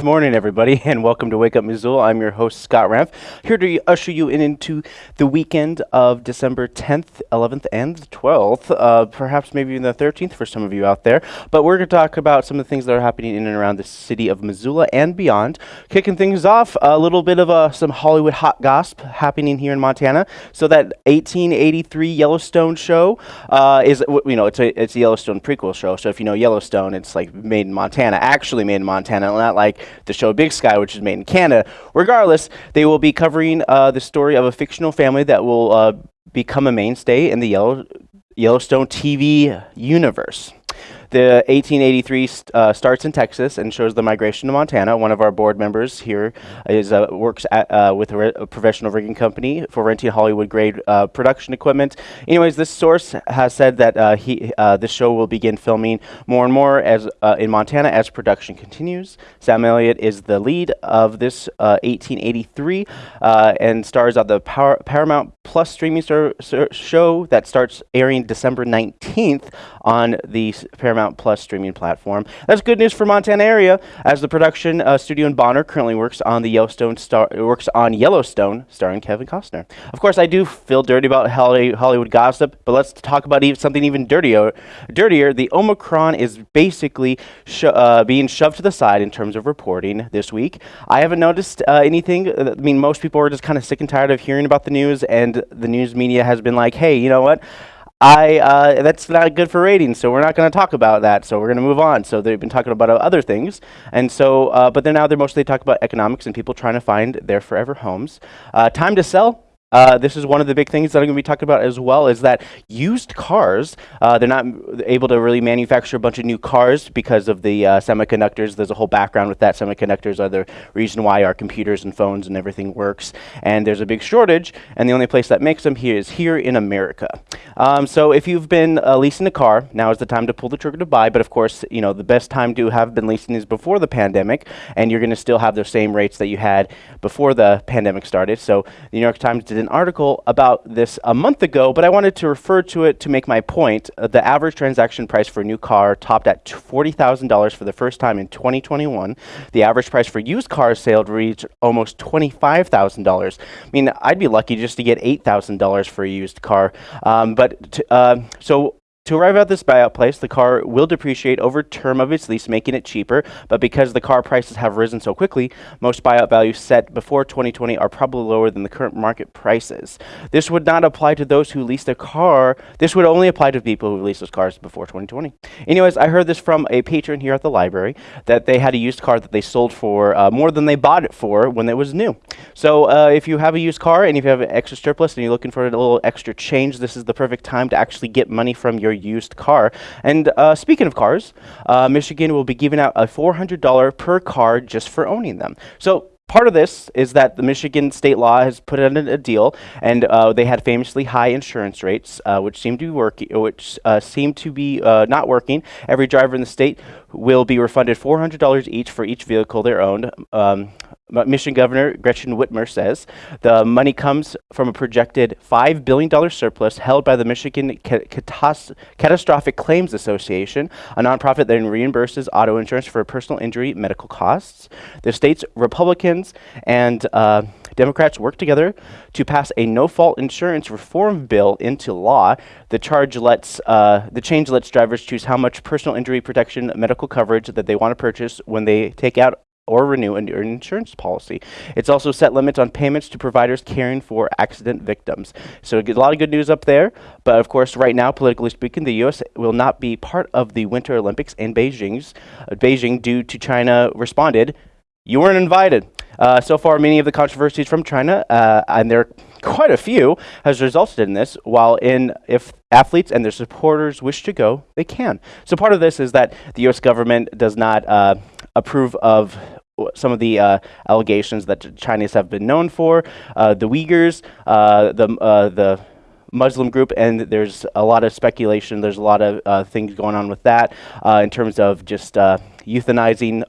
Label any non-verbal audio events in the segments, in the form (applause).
Good morning, everybody, (laughs) and welcome to Wake Up Missoula. I'm your host, Scott Ramp, here to usher you in into the weekend of December 10th, 11th, and 12th, uh, perhaps maybe even the 13th for some of you out there. But we're going to talk about some of the things that are happening in and around the city of Missoula and beyond. Kicking things off, a little bit of uh, some Hollywood hot gossip happening here in Montana. So that 1883 Yellowstone show uh, is, you know, it's a it's a Yellowstone prequel show. So if you know Yellowstone, it's like made in Montana, actually made in Montana not like the show Big Sky, which is made in Canada. Regardless, they will be covering uh, the story of a fictional family that will uh, become a mainstay in the Yellow, Yellowstone TV universe. The 1883 st uh, starts in Texas and shows the migration to Montana. One of our board members here is uh, works at, uh, with a, a, professional rigging company for renting Hollywood grade uh, production equipment. Anyways, this source has said that uh, he uh, this show will begin filming more and more as in Montana as production continues. Sam Elliott is the lead of this 1883 and stars on the Power Paramount Plus streaming show that starts airing December 19th on the Paramount Paramount Plus streaming platform. That's good news for Montana area, as the production uh, studio in Bonner currently works on the Yellowstone star works on Yellowstone, starring Kevin Costner. Of course, I do feel dirty about Hollywood gossip, but let's talk about even something even dirtier. Dirtier, the Omicron is basically uh, being shoved to the side in terms of reporting this week. I haven't noticed uh, anything. Uh, I mean, most people are just kind of sick and tired of hearing about the news, and the news media has been like, "Hey, you know what?" I uh, that's not good for ratings, so we're not going to talk about that. So we're going to move on. So they've been talking about other things, and so uh, but then now they're mostly talking about economics and people trying to find their forever homes. Uh, time to sell uh, this is one of the big things that I'm going to be talking about as well is that used cars, uh, they're not able to really manufacture a bunch of new cars because of the uh, semiconductors. There's a whole background with that. Semiconductors are the reason why our computers and phones and everything works. And there's a big shortage, and the only place that makes them here is here in America. Um, so if you've been uh, leasing a car, now is the time to pull the trigger to buy. But of course, you know the best time to have been leasing is before the pandemic, and you're going to still have the same rates that you had before the pandemic started. So the New York Times did an article about this a month ago, but I wanted to refer to it to make my point. Uh, the average transaction price for a new car topped at $40,000 for the first time in 2021. The average price for used cars sold reached almost $25,000. I mean, I'd be lucky just to get $8,000 for a used car. Um, but uh, so to arrive at this buyout price, the car will depreciate over term of its lease, making it cheaper. But because the car prices have risen so quickly, most buyout values set before 2020 are probably lower than the current market prices. This would not apply to those who leased a car. This would only apply to people who leased those cars before 2020. Anyways, I heard this from a patron here at the library that they had a used car that they sold for uh, more than they bought it for when it was new. So uh, if you have a used car and if you have an extra surplus and you're looking for a little extra change, this is the perfect time to actually get money from your used car. And uh, speaking of cars, uh, Michigan will be giving out a $400 per car just for owning them. So part of this is that the Michigan state law has put in a deal, and uh, they had famously high insurance rates, uh, which seem to be working, which uh, seem to be uh, not working. Every driver in the state will be refunded $400 each for each vehicle they own. Um, Michigan Governor Gretchen Whitmer says the money comes from a projected $5 billion surplus held by the Michigan Catastrophic Claims Association, a nonprofit that reimburses auto insurance for personal injury medical costs. The state's Republicans and uh, Democrats worked together to pass a no-fault insurance reform bill into law. The charge lets uh, the change lets drivers choose how much personal injury protection medical coverage that they want to purchase when they take out or renew an insurance policy. It's also set limits on payments to providers caring for accident victims. So a lot of good news up there. But of course, right now, politically speaking, the U.S. will not be part of the Winter Olympics in Beijing's, uh, Beijing due to China responded, you weren't invited. Uh, so far, many of the controversies from China, uh, and there are quite a few, has resulted in this, while in if athletes and their supporters wish to go, they can. So part of this is that the U.S. government does not uh, approve of some of the uh, allegations that Chinese have been known for. Uh, the Uyghurs, uh, the uh, the Muslim group, and there's a lot of speculation. There's a lot of uh, things going on with that uh, in terms of just euthanizing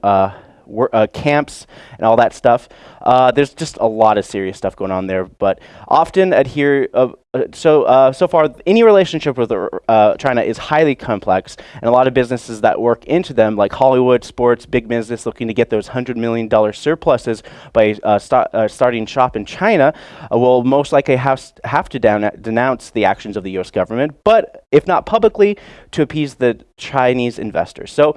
uh, camps and all that stuff. Uh, there's just a lot of serious stuff going on there, but often adhere. Uh, so uh, so far, any relationship with uh, China is highly complex, and a lot of businesses that work into them, like Hollywood, sports, big business, looking to get those hundred million dollar surpluses by uh, sta- starting shop in China, will most likely have have to denounce the actions of the U.S. government, but if not publicly, to appease the Chinese investors. So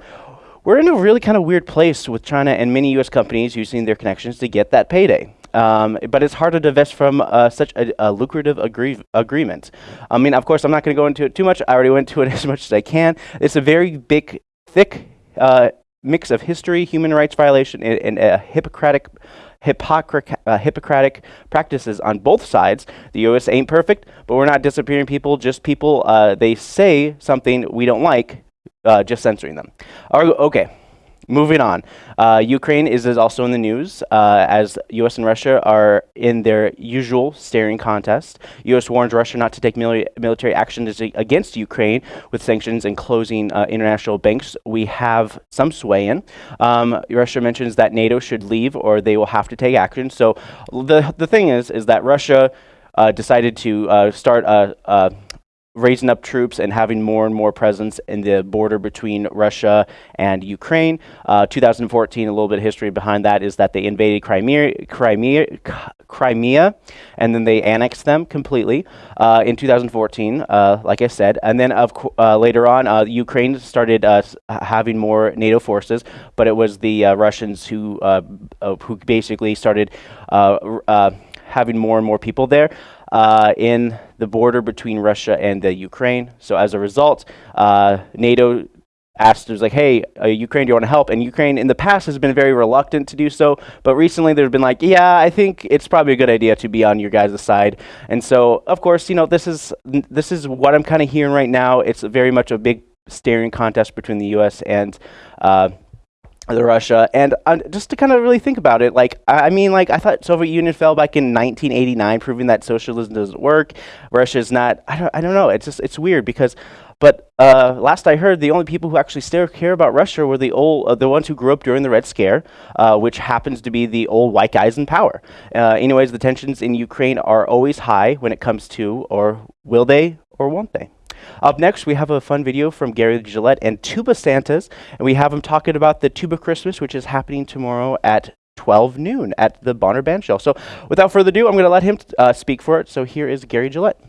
we're in a really kind of weird place with China and many U.S. companies using their connections to get that payday. Um, but it's hard to divest from uh, such a, a lucrative agree- agreement. I mean, of course, I'm not going to go into it too much. I already went into it (laughs) as much as I can. It's a very big, thick uh, mix of history, human rights violation, and, and uh, Hippocratic, Hippocratic, uh, Hippocratic practices on both sides. The U.S. ain't perfect, but we're not disappearing people. Just people. Uh, they say something we don't like, uh, just censoring them. Okay. Moving on, uh, Ukraine is, also in the news uh, as U.S. and Russia are in their usual staring contest. U.S. warns Russia not to take mili- military action against Ukraine with sanctions and closing uh, international banks. We have some sway in. Um, Russia mentions that NATO should leave or they will have to take action. So the the thing is, is that Russia uh, decided to uh, start a. raising up troops and having more and more presence in the border between Russia and Ukraine. Uh, 2014, a little bit of history behind that is that they invaded Crimea, Crimea, Crimea and then they annexed them completely uh, in 2014, uh, like I said. And then of uh, later on, uh, Ukraine started uh, having more NATO forces, but it was the Russians who who basically started having more and more people there uh, in the border between Russia and the Ukraine. So as a result, uh, NATO asked, was like, hey, uh, Ukraine, do you want to help? And Ukraine in the past has been very reluctant to do so, but recently they've been like, yeah, I think it's probably a good idea to be on your guys' side. And so, of course, you know, this is this is what I'm kind of hearing right now. It's very much a big staring contest between the U.S. and uh, the Russia, and uh, just to kind of really think about it, like I I mean, like I thought Soviet Union fell back in 1989, proving that socialism doesn't work. Russia's not. I don't. I don't know. It's just it's weird because, but uh, last I heard, the only people who actually still care about Russia were the old, uh, the ones who grew up during the Red Scare, uh, which happens to be the old white guys in power. Uh, anyways, the tensions in Ukraine are always high when it comes to, or will they, or won't they? Up next, we have a fun video from Gary Gillette and Tuba Santas, and we have him talking about the Tuba Christmas, which is happening tomorrow at 12 noon at the Bonner Band Shell. So, without further ado, I'm going to let him uh, speak for it. So, here is Gary Gillette.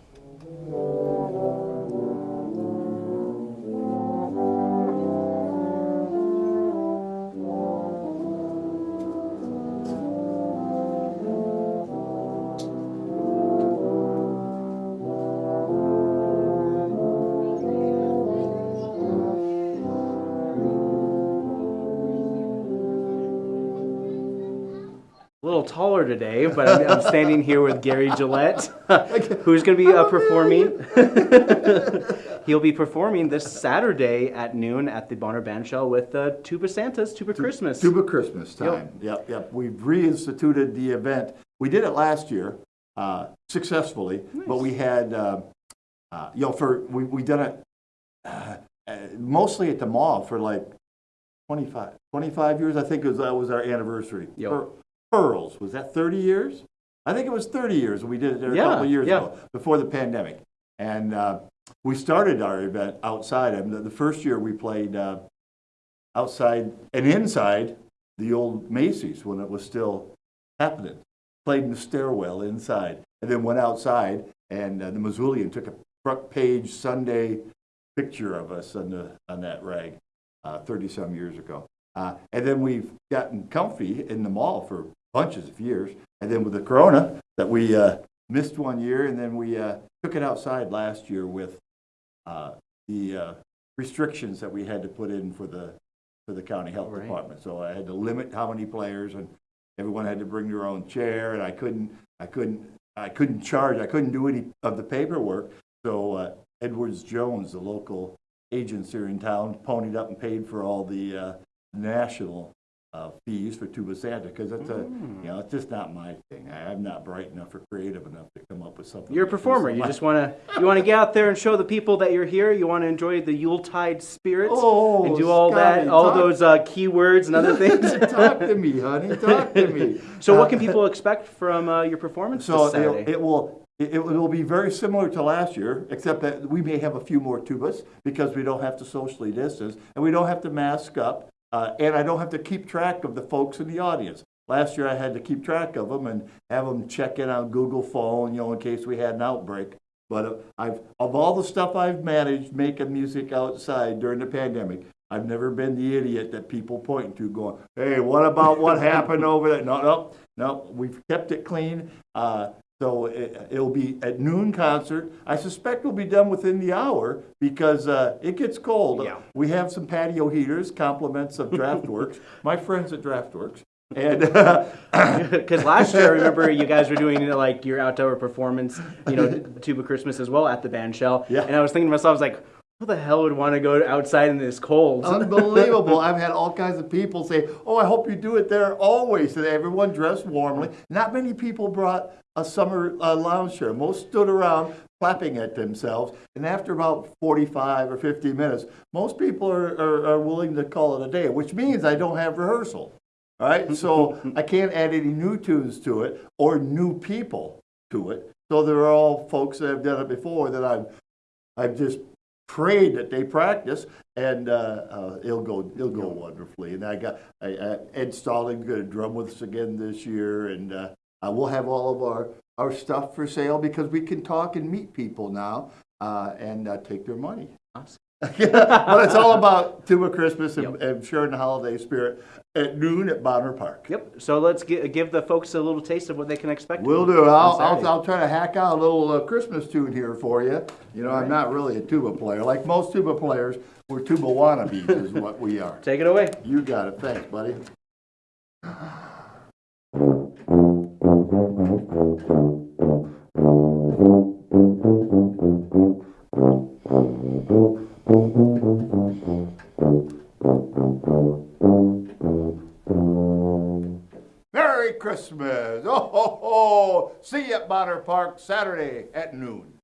Little taller today, but I'm, I'm standing here with Gary Gillette, (laughs) who's going to be uh, performing. (laughs) He'll be performing this Saturday at noon at the Bonner Band Shell with uh, Tuba Santas, Tuba Christmas. Tuba Christmas time. Yep, yep. We've reinstituted the event. We did it last year uh, successfully, but we had, uh, uh, you know, for we we done it uh, uh, mostly at the mall for like 25, 25 years. I think it was, that was our anniversary. Yep. Per- Pearls was that thirty years? I think it was thirty years. When we did it there a Yeah, couple of years yeah. ago before the pandemic, and uh, we started our event outside. And the, the first year we played. Uh, outside and inside the old Macy's when it was still happening. Played in the stairwell inside, and then went outside, and uh, the Missoulian took a front page Sunday picture of us on the on that rag, thirty some years ago. Uh, and then we've gotten comfy in the mall for bunches of years, and then with the Corona that we uh, missed one year, and then we uh, took it outside last year with uh, the uh, restrictions that we had to put in for the for the county health Right. department. So I had to limit how many players, and everyone had to bring their own chair, and I couldn't, I couldn't, I couldn't charge, I couldn't do any of the paperwork. So uh, Edwards Jones, the local agents here in town, ponied up and paid for all the uh, national uh, fees for Tuba Santa, because it's a, you know, it's just not my thing. I, I'm not bright enough or creative enough to come up with something. You're a performer. You just want to you want to get out there and show the people that you're here. You want to enjoy the Yuletide spirit Oh, and do all Scotty, that, all talk- those uh, keywords and other (laughs) things. Talk to me, honey, talk to me. (laughs) so, Uh, what can people expect from uh, your performance So it, it will, it, it will be very similar to last year, except that we may have a few more tubas because we don't have to socially distance and we don't have to mask up. Uh, and I don't have to keep track of the folks in the audience. Last year I had to keep track of them and have them check in on Google phone, you know, in case we had an outbreak. But uh, I've, of all the stuff I've managed making music outside during the pandemic, I've never been the idiot that people point to going, hey, what about what happened over there? No, no, no, we've kept it clean. Uh, so it, it'll be at noon concert. I suspect we'll be done within the hour because uh, it gets cold. Yeah. We have some patio heaters, compliments of (laughs) Draught Works, my friends at Draught Works. And (laughs) (laughs) Because last year, I remember you guys were doing like your outdoor performance, you know, Tuba Christmas as well at the band shell. Yeah. And I was thinking to myself, I was like, who the hell would want to go outside in this cold? Unbelievable. I've had all kinds of people say, Oh, I hope you do it there always. And everyone dressed warmly. Not many people brought a summer uh, lounge chair. Most stood around clapping at themselves. And after about 45 or 50 minutes, most people are, are, are willing to call it a day, which means I don't have rehearsal. All right. So (laughs) I can't add any new tunes to it or new people to it. So they're all folks that have done it before that I've I've just prayed that they practice, and uh, uh, it'll go it'll go wonderfully. And I got I, I, Ed Stallings going to drum with us again this year, and uh, uh, we'll have all of our our stuff for sale because we can talk and meet people now uh, and uh, take their money. Awesome. (laughs) but it's all about Tuba Christmas and, and sharing the holiday spirit at noon at Bonner Park. Yep. So let's gi- give the folks a little taste of what they can expect. We'll do. I'll, I'll, I'll try to hack out a little uh, Christmas tune here for you. You know, I'm not really a tuba player. Like most tuba players, we're tuba wannabes is what we are. (laughs) Take it away. You got it. Thanks, buddy. Merry Christmas! Oh, ho, ho! See you at Bonner Park Saturday at noon.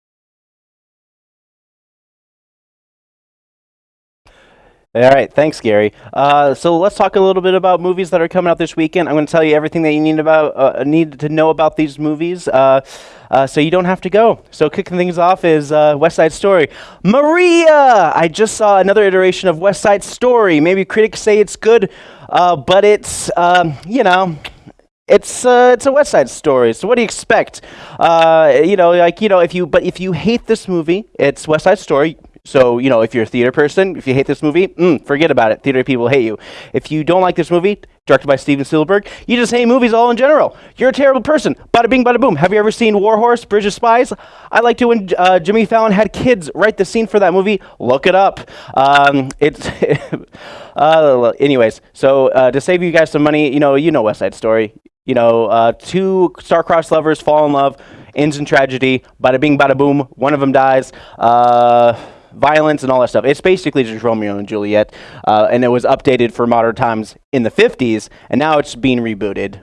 All right, thanks, Gary. Uh, so let's talk a little bit about movies that are coming out this weekend. I'm going to tell you everything that you need about uh, need to know about these movies, uh, uh, so you don't have to go. So kicking things off is uh, West Side Story. Maria, I just saw another iteration of West Side Story. Maybe critics say it's good, uh, but it's um, you know. It's uh, it's a West Side Story. So what do you expect? Uh, you know, like you know, if you but if you hate this movie, it's West Side Story. So you know, if you're a theater person, if you hate this movie, mm, forget about it. Theater people hate you. If you don't like this movie, directed by Steven Spielberg, you just hate movies all in general. You're a terrible person. Bada bing, bada boom. Have you ever seen War Horse, Bridge of Spies? I liked it when uh, Jimmy Fallon had kids write the scene for that movie. Look it up. Um, it's (laughs) uh, anyways. So uh, to save you guys some money, you know, you know West Side Story. You know, uh, two star-crossed lovers fall in love, ends in tragedy. Bada bing, bada boom. One of them dies. Uh, violence and all that stuff. It's basically just Romeo and Juliet, uh, and it was updated for modern times in the 50s, and now it's being rebooted.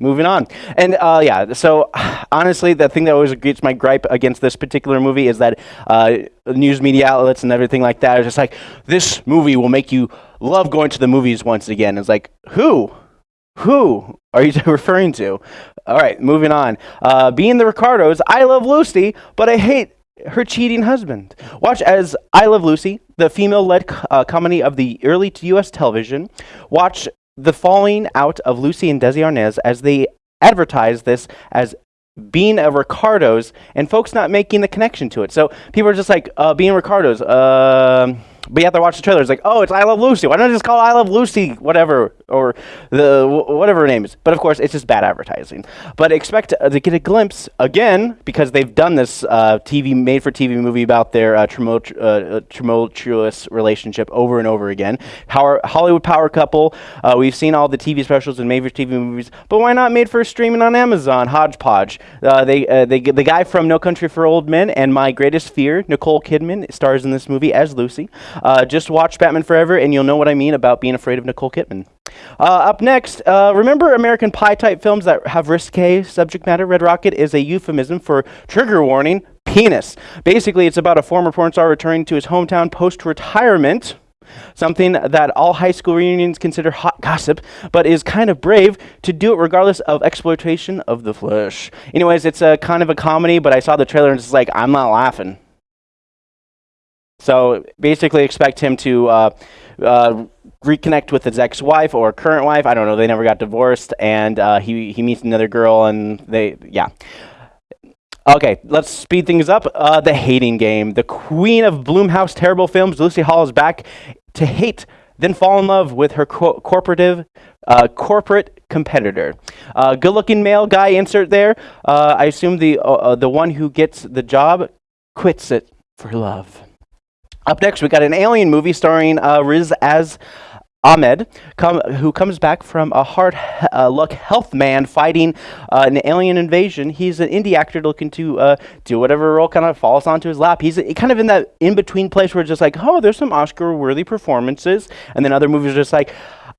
Moving on, and uh, yeah. So (sighs) honestly, the thing that always gets my gripe against this particular movie is that uh, news media outlets and everything like that are just like, this movie will make you love going to the movies once again. It's like, who? Who are you (laughs) referring to? All right, moving on. Uh, being the Ricardos, I love Lucy, but I hate her cheating husband. Watch as I Love Lucy, the female led uh, comedy of the early U.S. television. Watch the falling out of Lucy and Desi Arnaz as they advertise this as being a Ricardo's and folks not making the connection to it. So people are just like, uh, being Ricardo's. Um but you have to watch the trailer. It's like, oh, it's I Love Lucy. Why don't I just call I Love Lucy, whatever, or the wh- whatever her name is? But of course, it's just bad advertising. But expect uh, to get a glimpse again because they've done this uh, TV made-for-TV movie about their uh, uh, tumultuous relationship over and over again. Power, Hollywood power couple. Uh, we've seen all the TV specials and made-for-TV movies, but why not made for streaming on Amazon? Hodgepodge. Uh, they, uh, they, the guy from No Country for Old Men and My Greatest Fear, Nicole Kidman, stars in this movie as Lucy. Uh, just watch Batman Forever, and you'll know what I mean about being afraid of Nicole Kidman. Uh, up next, uh, remember American Pie type films that have risque subject matter? Red Rocket is a euphemism for trigger warning penis. Basically, it's about a former porn star returning to his hometown post retirement. Something that all high school reunions consider hot gossip, but is kind of brave to do it regardless of exploitation of the flesh. Anyways, it's a kind of a comedy, but I saw the trailer and it's like, I'm not laughing. So basically, expect him to uh, uh, reconnect with his ex-wife or current wife. I don't know. They never got divorced, and uh, he he meets another girl, and they yeah. Okay, let's speed things up. Uh, the hating game. The queen of Blumhouse terrible films, Lucy Hale, is back to hate, then fall in love with her co- corporative, uh, corporate competitor. Uh, good-looking male guy insert there. I assume the the one who gets the job quits it for love. Up next, we got an alien movie starring uh, Riz as Ahmed, come, who comes back from a hard uh, luck health man fighting uh, an alien invasion. He's an indie actor looking to uh, do whatever role kind of falls onto his lap. He's kind of in that in between place where it's just like, oh, there's some Oscar worthy performances, and then other movies are just like,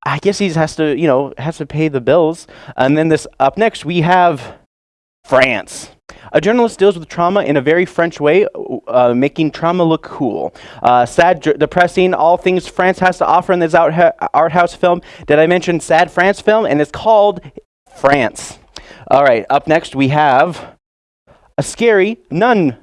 I guess he has to, you know, has to pay the bills. And then this up next, we have France. A journalist deals with trauma in a very French way, uh, making trauma look cool. Uh, sad, depressing, all things France has to offer in this art house film. Did I mention Sad France film? And it's called France. All right, up next we have a scary nun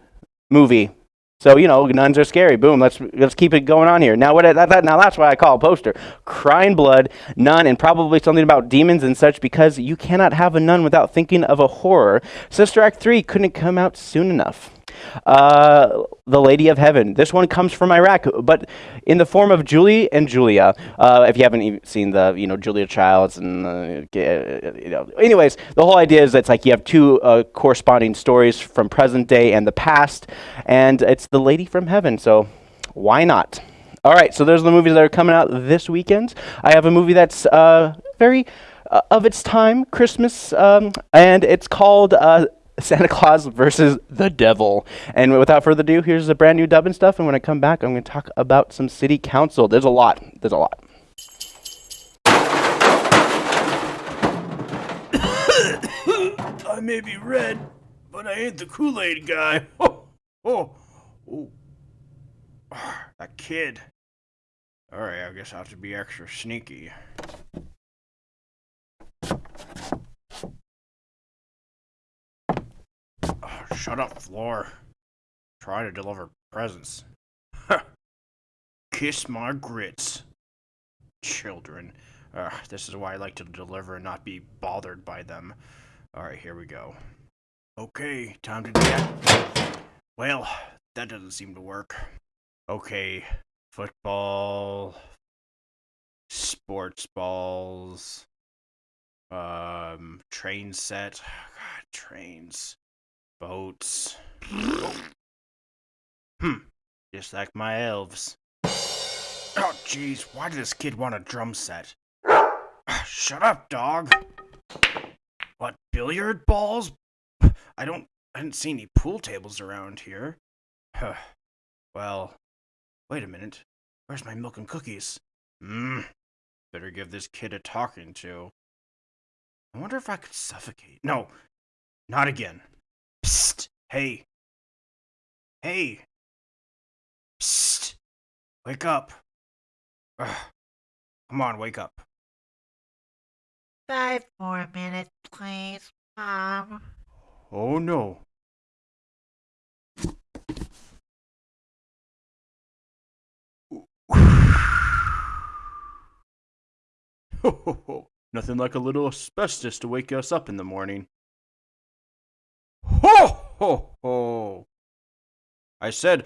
movie. So you know, nuns are scary. Boom. Let's let's keep it going on here. Now what? That, that, now that's why I call a poster. Crying blood, nun, and probably something about demons and such. Because you cannot have a nun without thinking of a horror. Sister Act three couldn't come out soon enough. Uh, the Lady of Heaven. This one comes from Iraq, but in the form of Julie and Julia. Uh, if you haven't seen the, you know, Julia Childs and, uh, you know, anyways, the whole idea is it's like you have two uh, corresponding stories from present day and the past, and it's the Lady from Heaven. So why not? All right, so those are the movies that are coming out this weekend. I have a movie that's uh, very uh, of its time, Christmas, um, and it's called uh, Santa Claus versus the Devil. And without further ado, here's a brand new dub and stuff. And when I come back, I'm going to talk about some city council. There's a lot. There's a lot. (coughs) I may be red, but I ain't the Kool Aid guy. Oh, oh, oh. That kid. Alright, I guess I have to be extra sneaky. Oh, (sighs) shut up, floor. Try to deliver presents. Kiss my grits. Children. Uh, this is why I like to deliver and not be bothered by them. Alright, here we go. Okay, time to get. Well, that doesn't seem to work. Okay, football, sports balls, um, train set. (sighs) God, trains, boats. Hmm, just like my elves. Oh, jeez, why did this kid want a drum set? Shut up, dog. What, billiard balls? I don't I didn't see any pool tables around here. Huh. Well, wait a minute. Where's my milk and cookies? Mmm. Better give this kid a talking to. I wonder if I could suffocate. No, not again. Psst. Hey. Hey. Psst. Wake up. Ugh. Come on, wake up. Five more minutes, please, Mom. Oh no. Ho ho ho. Nothing like a little asbestos to wake us up in the morning. Ho ho. I said,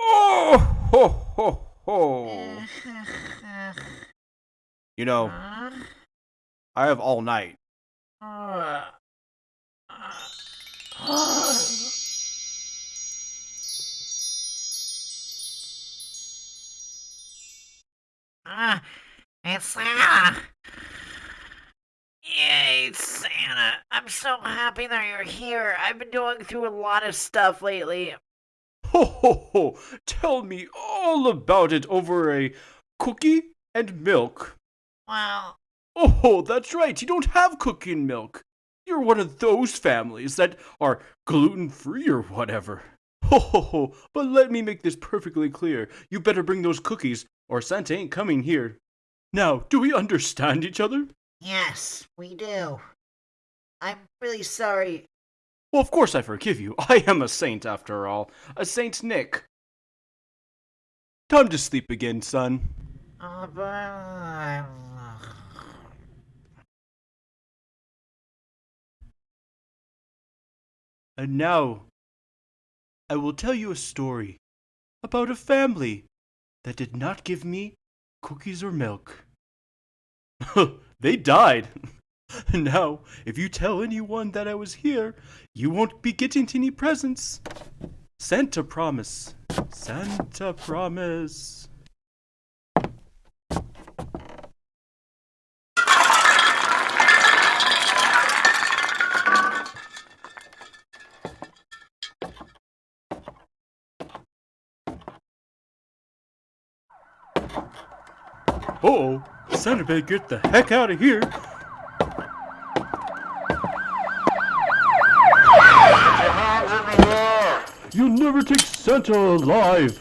oh ho ho ho. (laughs) You know, I have all night. (sighs) Ah, it's Santa. Yay, Santa. I'm so happy that you're here. I've been going through a lot of stuff lately. Ho ho ho! Tell me all about it over a cookie and milk. Well, Oh, that's right. You don't have cookie and milk. You're one of those families that are gluten free or whatever. Ho ho ho. But let me make this perfectly clear. You better bring those cookies, or Santa ain't coming here. Now, do we understand each other? Yes, we do. I'm really sorry. Well, of course I forgive you. (laughs) I am a saint after all. A Saint Nick. Time to sleep again, son. Uh, but... And now, I will tell you a story about a family that did not give me cookies or milk. (laughs) they died. (laughs) now, if you tell anyone that I was here, you won't be getting any presents. Santa promise. Santa promise. Uh-oh, Santa better get the heck out of here. You'll never take Santa alive.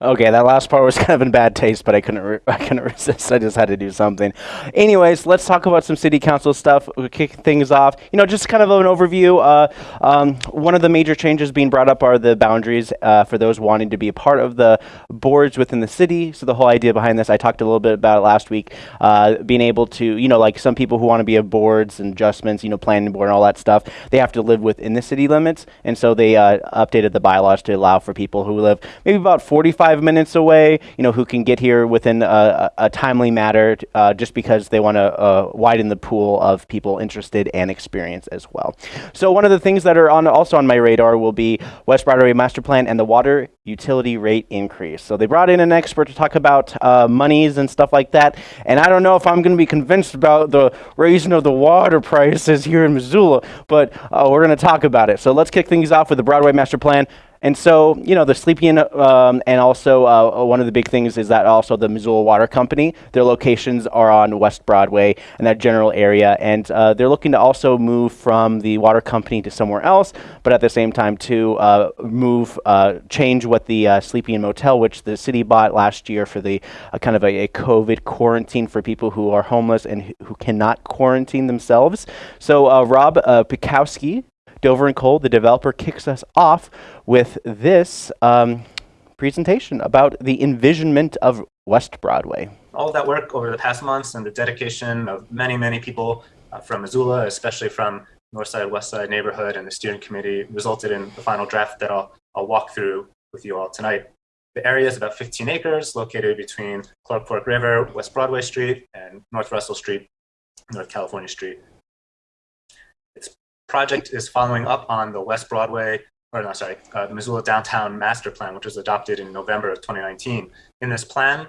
Okay, that last part was (laughs) kind of in bad taste, but I couldn't (laughs) I couldn't resist. I just had to do something. Anyways, let's talk about some city council stuff. We'll kick things off. You know, just kind of an overview. Uh, um, one of the major changes being brought up are the boundaries uh, for those wanting to be a part of the boards within the city. So the whole idea behind this, I talked a little bit about it last week. Uh, being able to, you know, like some people who want to be of boards and adjustments, you know, planning board and all that stuff, they have to live within the city limits, and so they uh, updated the bylaws to allow for people who live maybe about 45 minutes away, you know, who can get here within a, a, a timely matter, uh, just because they want to uh, widen the pool of people interested and experienced as well. So one of the things that are on also on my radar will be West Broadway Master Plan and the water utility rate increase. So they brought in an expert to talk about uh, monies and stuff like that, and I don't know if I'm going to be convinced about the raising of the water prices here in Missoula, but uh, we're going to talk about it. So let's kick things off with the Broadway Master Plan. And so, you know, the Sleepy Inn, um, and also uh, one of the big things is that also the Missoula Water Company, their locations are on West Broadway and that general area. And uh, they're looking to also move from the water company to somewhere else, but at the same time to uh, move, uh, change what the uh, Sleepy Inn Motel, which the city bought last year for the uh, kind of a, a COVID quarantine for people who are homeless and who- cannot quarantine themselves. So Rob Pikowski, Dover and Kohl, the developer, kicks us off with this um, presentation about the envisionment of West Broadway. all that work over the past months and the dedication of many, many people uh, from Missoula, especially from North Side, West Side neighborhood and the steering committee resulted in the final draft that I'll, I'll walk through with you all tonight. The area is about 15 acres located between Clark Fork River, West Broadway Street, and North Russell Street, North California Street. Project is following up on the West Broadway, or no, sorry, uh, Missoula Downtown Master Plan, which was adopted in November of 2019. In this plan,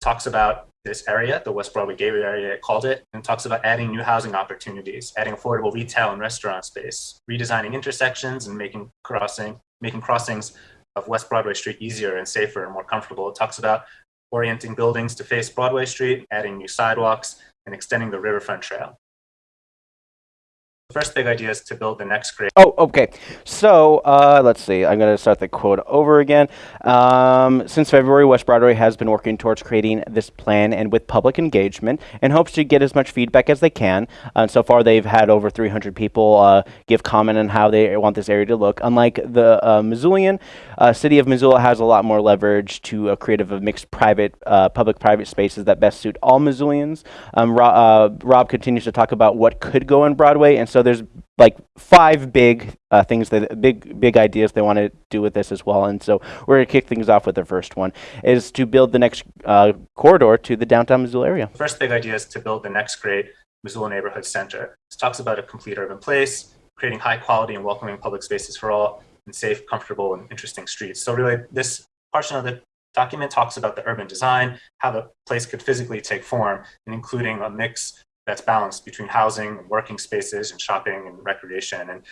talks about this area, the West Broadway Gateway area, it called it, and talks about adding new housing opportunities, adding affordable retail and restaurant space, redesigning intersections and making crossing, making crossings of West Broadway Street easier and safer and more comfortable. It talks about orienting buildings to face Broadway Street, adding new sidewalks, and extending the Riverfront Trail. First big idea is to build the next great Oh, okay. So uh, let's see. I'm going to start the quote over again. Um, since February, West Broadway has been working towards creating this plan and with public engagement and hopes to get as much feedback as they can. Uh, so far, they've had over 300 people uh, give comment on how they want this area to look. Unlike the uh, Missoulian, uh, City of Missoula has a lot more leverage to uh, create a mixed private, public-private spaces that best suit all Missoulians. Um, Ro- Rob continues to talk about what could go on Broadway, and so there's like five big uh, things that big big ideas they want to do with this as well. And so we're gonna kick things off with the first one is to build the next uh, corridor to the downtown Missoula area. First big idea is to build the next great Missoula neighborhood center. This talks about a complete urban place, creating high quality and welcoming public spaces for all, and safe, comfortable, and interesting streets. So really, this portion of the document talks about the urban design, how the place could physically take form, and including a mix that's balanced between housing, and working spaces, and shopping and recreation. And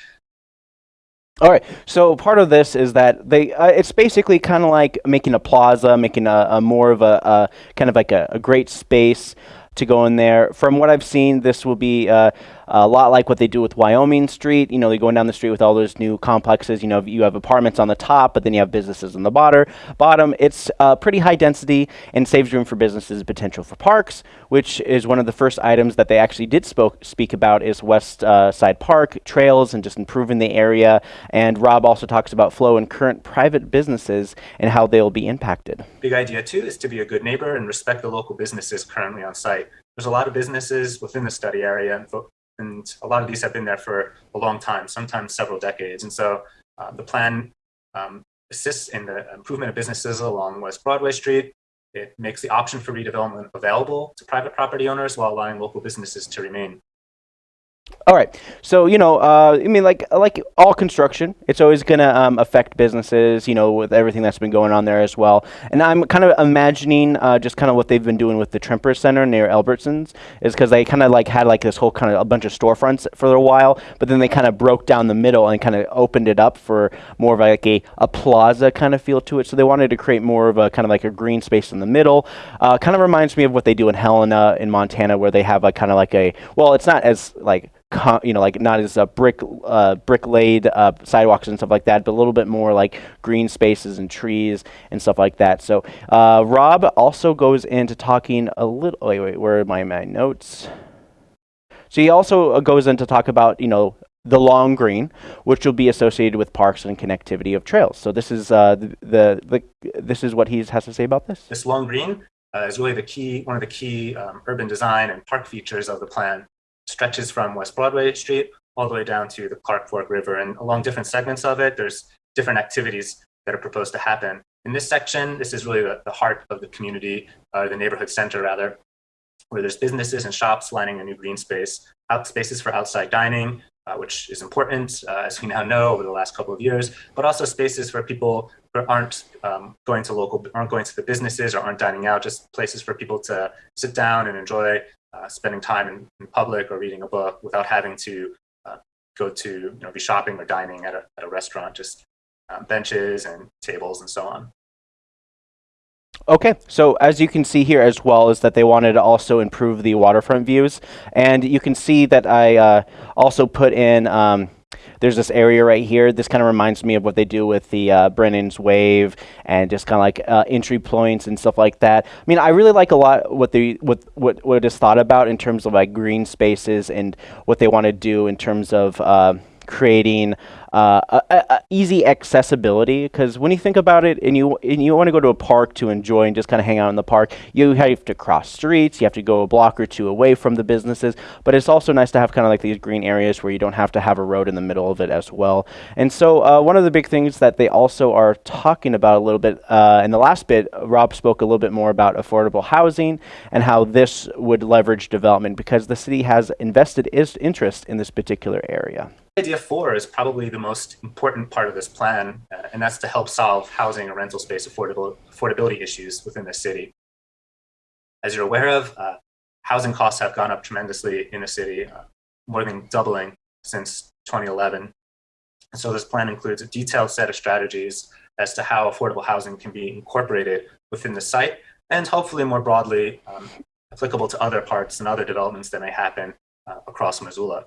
All right. So part of this is that they uh, it's basically kind of like making a plaza, making a, a more of a, a kind of like a, a great space to go in there. From what I've seen, this will be uh, a lot like what they do with Wyoming Street. You know, they're going down the street with all those new complexes. You know, you have apartments on the top, but then you have businesses on the bottom. Bottom, it's uh, pretty high density and saves room for businesses, potential for parks, which is one of the first items that they actually did spoke, speak about is West uh, Side Park trails and just improving the area. And Rob also talks about flow and current private businesses and how they'll be impacted. Big idea too is to be a good neighbor and respect the local businesses currently on site. There's a lot of businesses within the study area, and, a lot of these have been there for a long time, sometimes several decades. And so uh, the plan um, assists in the improvement of businesses along West Broadway Street. It makes the option for redevelopment available to private property owners while allowing local businesses to remain. All right. So you know, uh, I mean, like like all construction, it's always going to um, affect businesses. You know, with everything that's been going on there as well. And I'm kind of imagining uh, just kind of what they've been doing with the Tremper Center near Albertsons is because they kind of like had like this whole kind of a bunch of storefronts for a while, but then they kind of broke down the middle and kind of opened it up for more of like a, a plaza kind of feel to it. So they wanted to create more of a kind of like a green space in the middle. Uh, kind of reminds me of what they do in Helena in Montana, where they have a kind of like a well, it's not as like you know, like not as uh, brick uh, brick laid uh, sidewalks and stuff like that, but a little bit more like green spaces and trees and stuff like that. So uh, Rob also goes into talking a little. Wait, wait, where are my my notes? So he also uh, goes into talk about you know the long green, which will be associated with parks and connectivity of trails. So this is uh, the, the the this is what he has to say about this. This long green is really the key, one of the key um, urban design and park features of the plan. Stretches from West Broadway Street all the way down to the Clark Fork River, and along different segments of it, there's different activities that are proposed to happen. In this section, this is really the, the heart of the community, uh, the neighborhood center rather, where there's businesses and shops lining a new green space, out spaces for outside dining, uh, which is important, uh, as we now know over the last couple of years, but also spaces for people who aren't um, going to local, aren't going to the businesses or aren't dining out, just places for people to sit down and enjoy uh, spending time in, in, public or reading a book without having to uh, go to, you know, be shopping or dining at a, at a restaurant, just um, benches and tables and so on. Okay, so as you can see here as well is that they wanted to also improve the waterfront views. And you can see that I uh, also put in, um, there's this area right here. This kind of reminds me of what they do with the uh, Brennan's Wave and just kind of like uh, entry points and stuff like that. I mean, I really like a lot what they what what what is thought about in terms of like green spaces and what they want to do in terms of uh, creating uh, a, a easy accessibility. Because when you think about it, and you and you want to go to a park to enjoy and just kind of hang out in the park, you have to cross streets. You have to go a block or two away from the businesses. But it's also nice to have kind of like these green areas where you don't have to have a road in the middle of it as well. And so uh, one of the big things that they also are talking about a little bit uh, in the last bit, Rob spoke a little bit more about affordable housing and how this would leverage development because the city has invested interest in this particular area. Idea four is probably the most important part of this plan, uh, and that's to help solve housing and rental space affordable, affordability issues within the city. As you're aware of, uh, housing costs have gone up tremendously in the city, uh, more than doubling since 2011. And so this plan includes a detailed set of strategies as to how affordable housing can be incorporated within the site and hopefully more broadly um, applicable to other parts and other developments that may happen uh, across Missoula.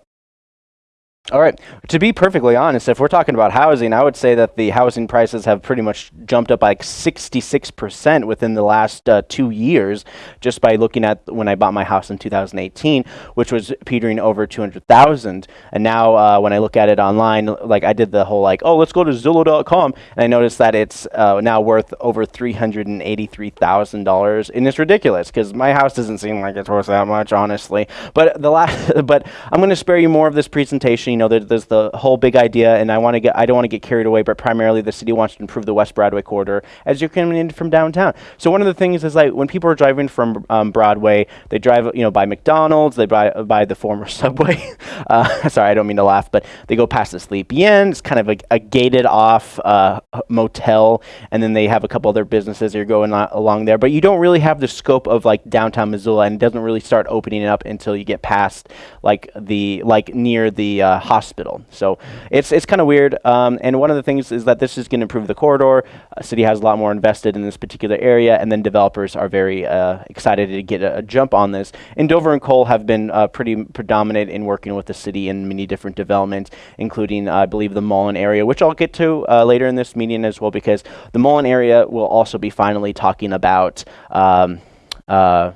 All right. To be perfectly honest, if we're talking about housing, I would say that the housing prices have pretty much jumped up like 66% within the last uh, two years, just by looking at when I bought my house in 2018, which was petering over 200,000. And now uh, when I look at it online, like I did the whole like, oh, let's go to Zillow.com, and I noticed that it's uh, now worth over $383,000, and it's ridiculous because my house doesn't seem like it's worth that much, honestly. But the last, (laughs) but I'm going to spare you more of this presentation you know, there, there's the whole big idea, and I want to get, I don't want to get carried away, but primarily the city wants to improve the West Broadway corridor as you're coming in from downtown. So one of the things is like when people are driving from um, Broadway, they drive, you know, by McDonald's, they buy by the former (laughs) Subway. uh, sorry, I don't mean to laugh, but they go past the Sleepy Inn. It's kind of a, a gated off uh, motel, and then they have a couple other businesses that are going along there. But you don't really have the scope of like downtown Missoula, and it doesn't really start opening up until you get past like the like near the uh, hospital. So it's it's kind of weird. Um, and one of the things is that this is going to improve the corridor. Uh, city has a lot more invested in this particular area, and then developers are very uh, excited to get a, a jump on this. And Dover and Kohl have been uh, pretty predominant in working with the city in many different developments, including uh, I believe the Mullan area, which I'll get to uh, later in this meeting as well, because the Mullan area will also be finally talking about. Um, uh,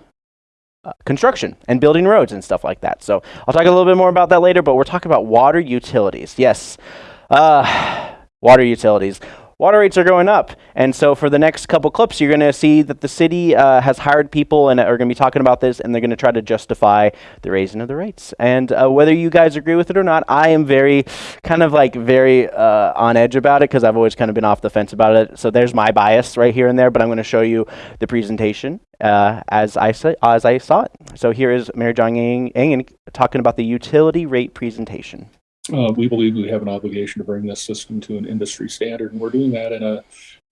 construction and building roads and stuff like that. So I'll talk a little bit more about that later, but we're talking about water utilities. Yes, uh, water utilities. Water rates are going up, and so for the next couple clips, you're going to see that the city uh, has hired people and are going to be talking about this, and they're going to try to justify the raising of the rates. And uh, whether you guys agree with it or not, I am very, kind of like very uh, on edge about it because I've always kind of been off the fence about it. So there's my bias right here and there, but I'm going to show you the presentation uh, as I sa- as I saw it. So here is Mary John talking about the utility rate presentation. Uh, we believe we have an obligation to bring this system to an industry standard, and we're doing that in a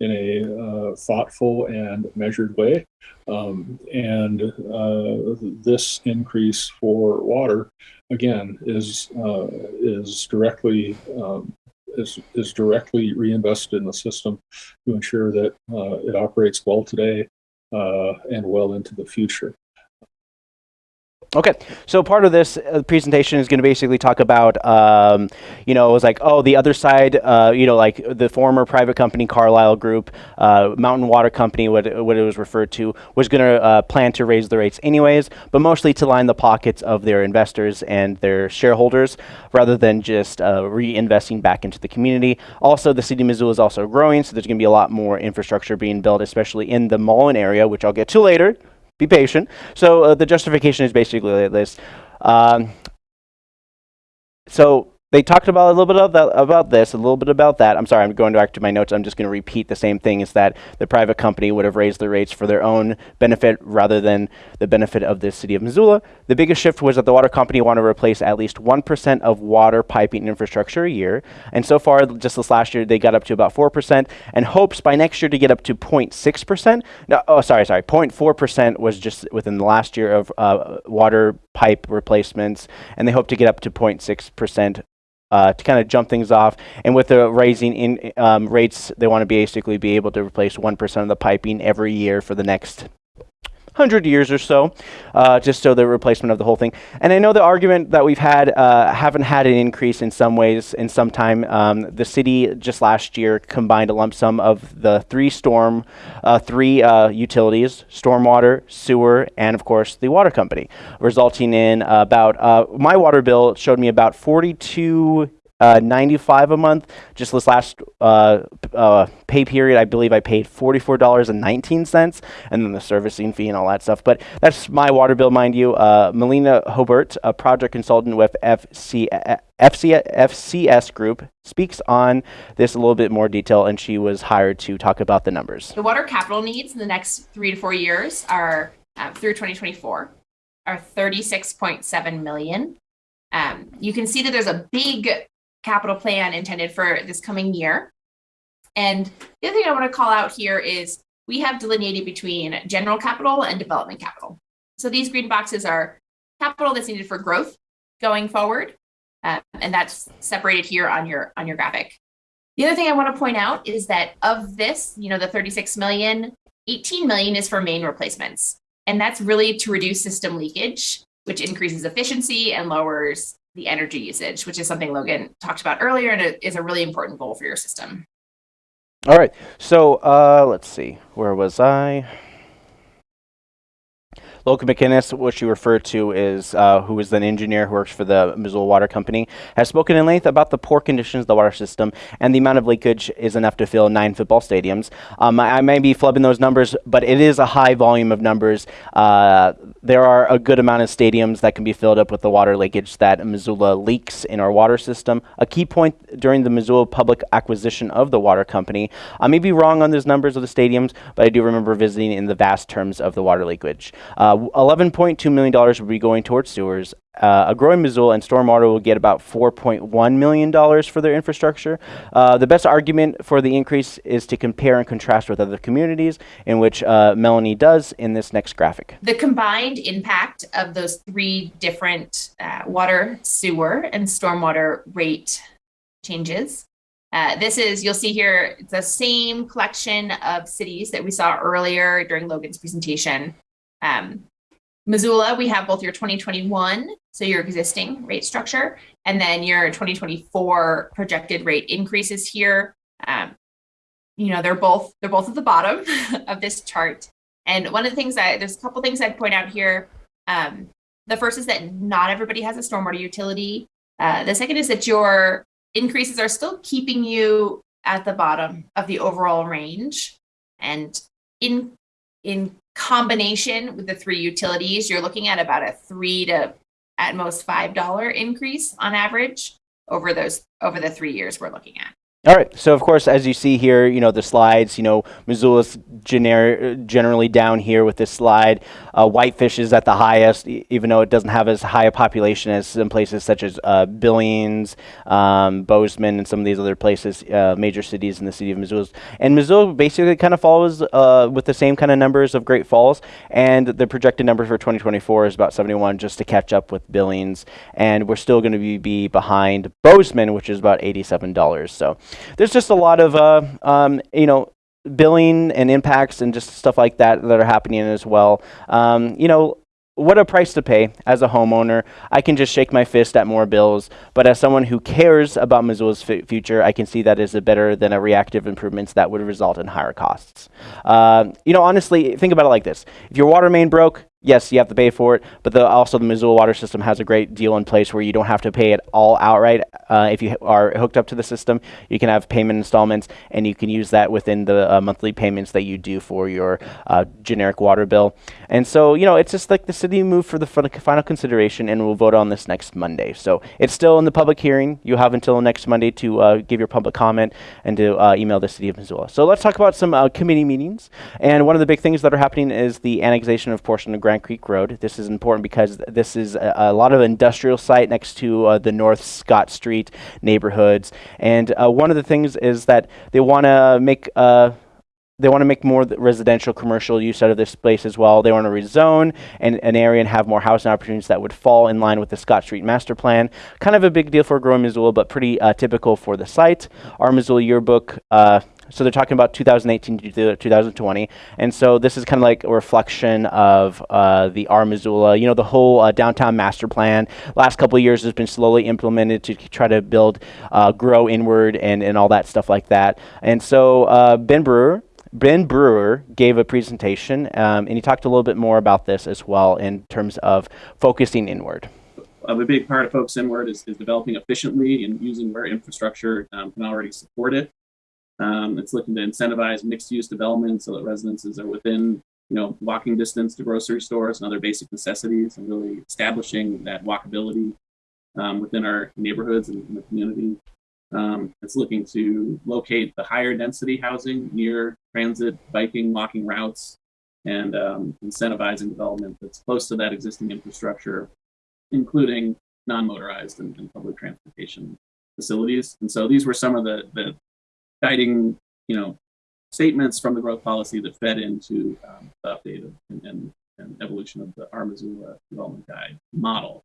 in a uh, thoughtful and measured way. Um, and uh, this increase for water, again, is uh, is directly um, is is directly reinvested in the system to ensure that uh, it operates well today Uh, and well into the future. Okay, so part of this uh, presentation is going to basically talk about, um, you know, it was like, oh, the other side, uh, you know, like the former private company Carlyle Group, uh, Mountain Water Company, what, what it was referred to, was going to uh, plan to raise the rates anyways, but mostly to line the pockets of their investors and their shareholders rather than just uh, reinvesting back into the community. Also, the city of Missoula is also growing, so there's going to be a lot more infrastructure being built, especially in the Mullan area, which I'll get to later be patient. So uh, the justification is basically this. Um, so they talked about a little bit that, about this, a little bit about that. I'm sorry, I'm going back to my notes. I'm just going to repeat the same thing: is that the private company would have raised the rates for their own benefit rather than the benefit of the city of Missoula. The biggest shift was that the water company wanted to replace at least one percent of water piping infrastructure a year, and so far, just this last year, they got up to about four percent, and hopes by next year to get up to 0.6 percent. No, oh, sorry, sorry, 0.4 percent was just within the last year of uh, water pipe replacements, and they hope to get up to 0.6 percent uh, to kind of jump things off. And with the raising in um, rates, they want to basically be able to replace 1% of the piping every year for the next 100 years or so, uh, just so the replacement of the whole thing. And I know the argument that we've had uh, haven't had an increase in some ways in some time. Um, the city just last year combined a lump sum of the three storm, uh, three uh, utilities, stormwater, sewer, and of course the water company, resulting in about, uh, my water bill showed me about 42 uh, 95 a month. Just this last uh, uh, pay period, I believe I paid $44.19, and then the servicing fee and all that stuff. But that's my water bill, mind you. Uh, Melina Hobart, a project consultant with FC, FC, FCS Group, speaks on this a little bit more detail, and she was hired to talk about the numbers. The water capital needs in the next three to four years are uh, through 2024 are 36.7 million. Um, you can see that there's a big capital plan intended for this coming year. And the other thing I want to call out here is we have delineated between general capital and development capital. So these green boxes are capital that's needed for growth going forward, uh, and that's separated here on your on your graphic. The other thing I want to point out is that of this, you know, the 36 million, 18 million is for main replacements. And that's really to reduce system leakage, which increases efficiency and lowers the energy usage, which is something Logan talked about earlier and it is a really important goal for your system. All right, so uh, let's see, where was I? Logan McInnes, which you refer to is, uh, who is an engineer who works for the Missoula Water Company, has spoken in length about the poor conditions of the water system and the amount of leakage is enough to fill nine football stadiums. Um, I, I may be flubbing those numbers, but it is a high volume of numbers. Uh, there are a good amount of stadiums that can be filled up with the water leakage that Missoula leaks in our water system. A key point during the Missoula public acquisition of the water company, I may be wrong on those numbers of the stadiums, but I do remember visiting in the vast terms of the water leakage. Uh, Uh, $11.2 million will be going towards sewers. Uh, a growing Missoula and Stormwater will get about $4.1 million for their infrastructure. Uh, the best argument for the increase is to compare and contrast with other communities, in which uh, Melanie does in this next graphic. The combined impact of those three different uh, water, sewer, and stormwater rate changes. Uh, this is, you'll see here, the same collection of cities that we saw earlier during Logan's presentation. Um, Missoula, we have both your 2021, so your existing rate structure, and then your 2024 projected rate increases here. Um, you know, they're both they're both at the bottom (laughs) of this chart. And one of the things that there's a couple things I'd point out here. Um, the first is that not everybody has a stormwater utility. Uh, the second is that your increases are still keeping you at the bottom of the overall range. And in in combination with the three utilities, you're looking at about a three to at most five dollar increase on average over those over the three years we're looking at. All right. So of course, as you see here, you know the slides. You know Missoula's gener- generally down here with this slide. Uh, Whitefish is at the highest, e- even though it doesn't have as high a population as some places such as uh, Billings, um, Bozeman, and some of these other places, uh, major cities in the city of Missoula. And Missoula basically kind of follows uh, with the same kind of numbers of Great Falls, and the projected number for 2024 is about 71, just to catch up with Billings. And we're still going to be, be behind Bozeman, which is about $87. So there's just a lot of uh, um, you know billing and impacts and just stuff like that that are happening as well. Um, you know. What a price to pay as a homeowner. I can just shake my fist at more bills, but as someone who cares about Missoula's future, I can see that as a better than a reactive improvements that would result in higher costs. Uh, you know, honestly, think about it like this: if your water main broke, yes, you have to pay for it, but the, also the Missoula water system has a great deal in place where you don't have to pay it all outright. Uh, if you are hooked up to the system, you can have payment installments, and you can use that within the uh, monthly payments that you do for your uh, generic water bill. And so, you know, it's just like the city moved for the final consideration, and we'll vote on this next Monday. So it's still in the public hearing. You have until next Monday to uh, give your public comment and to uh, email the city of Missoula. So let's talk about some uh, committee meetings. And one of the big things that are happening is the annexation of portion of Grand Creek Road. This is important because th- this is a, a lot of industrial site next to uh, the North Scott Street neighborhoods. And uh, one of the things is that they want to make uh, they want to make more residential commercial use out of this space as well. They want to rezone an, an area and have more housing opportunities that would fall in line with the Scott Street master plan. Kind of a big deal for growing Missoula, but pretty uh, typical for the site. Our Missoula yearbook. Uh, so they're talking about 2018 to 2020, and so this is kind of like a reflection of uh, the R Missoula. You know, the whole uh, downtown master plan. Last couple of years has been slowly implemented to try to build, uh, grow inward, and and all that stuff like that. And so uh, Ben Brewer, Ben Brewer gave a presentation, um, and he talked a little bit more about this as well in terms of focusing inward. Uh, a big part of Focus Inward is, is developing efficiently and using where infrastructure um, can already support it. Um, it's looking to incentivize mixed use development so that residences are within you know walking distance to grocery stores and other basic necessities and really establishing that walkability um, within our neighborhoods and the community. Um, it's looking to locate the higher density housing near transit, biking, walking routes, and um, incentivizing development that's close to that existing infrastructure, including non-motorized and, and public transportation facilities. And so these were some of the, the guiding, you know, statements from the growth policy that fed into um, the update and, and, and evolution of the Missoula Development Guide model.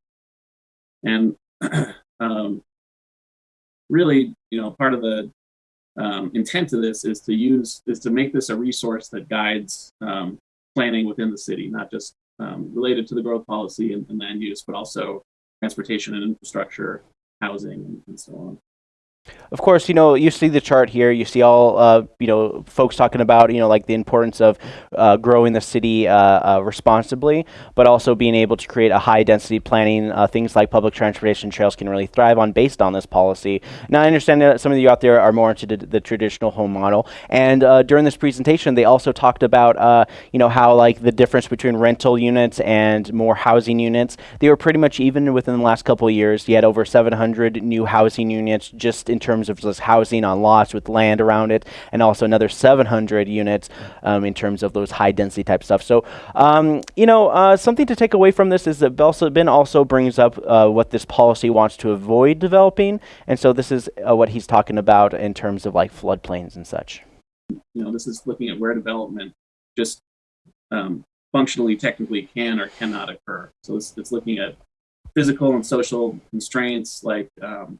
And (clears throat) um, really, you know, part of the um, intent of this is to use is to make this a resource that guides um, planning within the city, not just um, related to the growth policy and, and land use, but also transportation and infrastructure, housing, and, and so on. Of course, you know, you see the chart here. You see all, uh, you know, folks talking about, you know, like the importance of uh, growing the city uh, uh, responsibly, but also being able to create a high density planning. Uh, things like public transportation trails can really thrive on based on this policy. Now, I understand that some of you out there are more into the, traditional home model. And uh, during this presentation, they also talked about, uh, you know, how like the difference between rental units and more housing units, they were pretty much even within the last couple years. You had over 700 new housing units just in terms of just housing on lots with land around it, and also another 700 units um, in terms of those high density type stuff. So, um, you know, uh, something to take away from this is that Belsobin also brings up uh, what this policy wants to avoid developing, and so this is uh, what he's talking about in terms of like floodplains and such. You know, this is looking at where development just um, functionally, technically can or cannot occur. So it's, it's looking at physical and social constraints like um,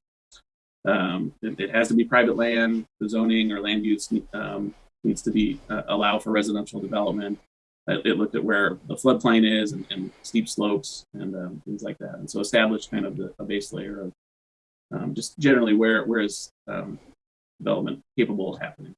um, it, it has to be private land, the zoning or land use um, needs to be uh, allow for residential development. It, it looked at where the floodplain is and, and steep slopes and um, things like that. And so established kind of the, a base layer of um, just generally where where is um, development capable of happening.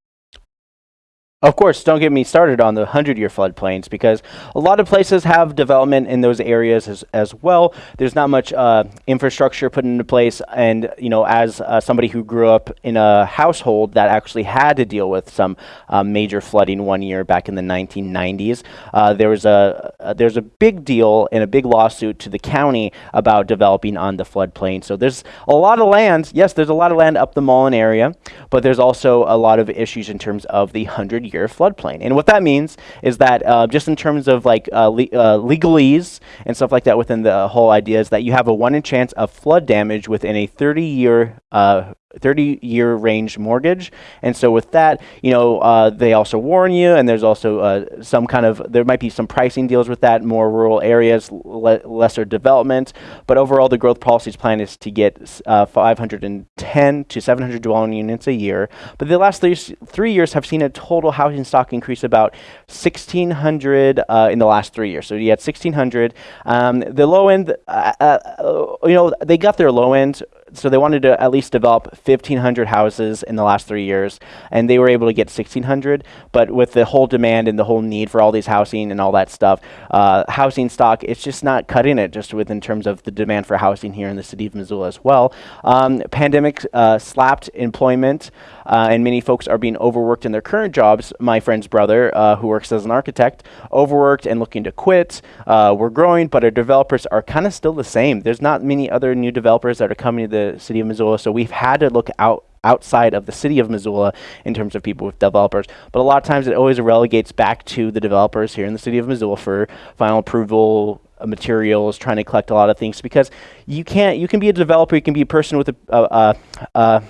Of course, don't get me started on the 100 year floodplains because a lot of places have development in those areas as, as well. There's not much uh, infrastructure put into place. And, you know, as uh, somebody who grew up in a household that actually had to deal with some uh, major flooding one year back in the 1990s, uh, there was a, uh, there's a big deal and a big lawsuit to the county about developing on the floodplain. So there's a lot of land. Yes, there's a lot of land up the Mullan area, but there's also a lot of issues in terms of the 100 floodplain. And what that means is that uh, just in terms of like uh, le uh, legalese and stuff like that within the whole idea is that you have a one in chance of flood damage within a 30 year uh, 30 year range mortgage. And so with that, you know, uh, they also warn you, and there's also uh, some kind of, there might be some pricing deals with that, more rural areas, le lesser development. But overall, the growth policies plan is to get uh, 510 to 700 dwelling units a year. But the last three, three years have seen a total housing stock increase about 1,600 uh, in the last three years. So you had 1,600. Um, the low end, uh, uh, you know, they got their low end so they wanted to at least develop 1,500 houses in the last three years, and they were able to get 1,600. But with the whole demand and the whole need for all these housing and all that stuff, uh, housing stock, it's just not cutting it just with in terms of the demand for housing here in the city of Missoula as well. Um, pandemic uh, slapped employment, uh, and many folks are being overworked in their current jobs. My friend's brother, uh, who works as an architect, overworked and looking to quit. Uh, we're growing, but our developers are kind of still the same. There's not many other new developers that are coming to the city of Missoula. So we've had to look out outside of the city of Missoula in terms of people with developers. But a lot of times it always relegates back to the developers here in the city of Missoula for final approval uh, materials, trying to collect a lot of things because you can't, you can be a developer, you can be a person with a, uh, uh,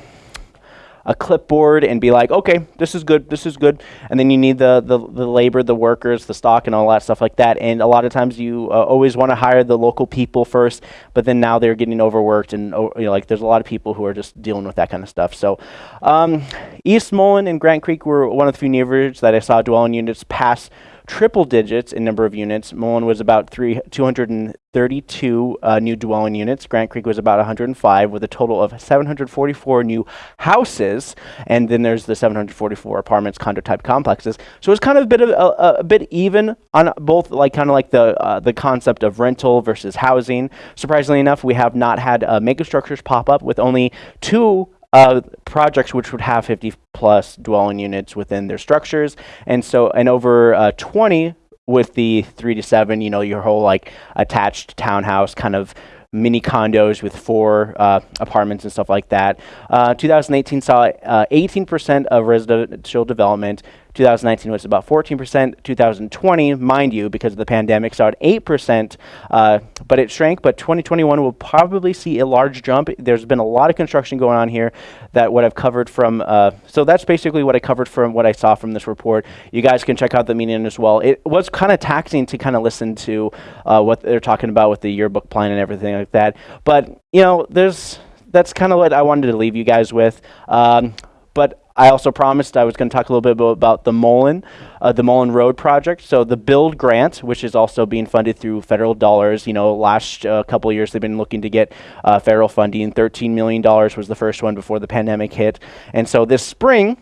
a clipboard and be like, okay, this is good, this is good. And then you need the, the, the labor, the workers, the stock, and all that stuff like that. And a lot of times you uh, always want to hire the local people first, but then now they're getting overworked. And oh, you know, like there's a lot of people who are just dealing with that kind of stuff. So um, East Mullan and Grant Creek were one of the few neighborhoods that I saw dwelling units pass triple digits in number of units. Mullan was about three, 232 uh, new dwelling units. Grant Creek was about 105 with a total of 744 new houses. And then there's the 744 apartments, condo type complexes. So it's kind of a bit of a, a bit even on both like kind of like the, uh, the concept of rental versus housing. Surprisingly enough, we have not had uh, megastructures pop up with only two uh, projects which would have 50 plus dwelling units within their structures. And so, and over uh, 20 with the three to seven, you know, your whole like attached townhouse kind of mini condos with four uh, apartments and stuff like that. Uh, 2018 saw 18% uh, of residential development 2019 was about 14%. 2020, mind you, because of the pandemic, saw 8%, uh, but it shrank. But 2021 will probably see a large jump. There's been a lot of construction going on here that what I've covered from, uh, so that's basically what I covered from what I saw from this report. You guys can check out the meeting as well. It was kind of taxing to kind of listen to uh, what they're talking about with the yearbook plan and everything like that. But, you know, there's, that's kind of what I wanted to leave you guys with. Um, but I also promised I was going to talk a little bit about the Mullan, uh, the Mullan Road project. So the Build Grant, which is also being funded through federal dollars. You know, last uh, couple of years they've been looking to get uh, federal funding. $13 million was the first one before the pandemic hit. And so this spring,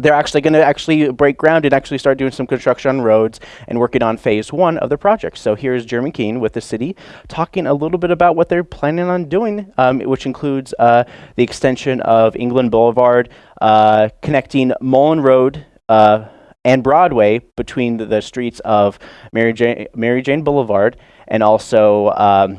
they're actually going to actually break ground and actually start doing some construction on roads and working on phase one of the project. So here's Jeremy Keene with the city talking a little bit about what they're planning on doing, um, which includes uh, the extension of England Boulevard, uh, connecting Mullan Road uh, and Broadway between the, the, streets of Mary Jane, Mary Jane Boulevard and also um,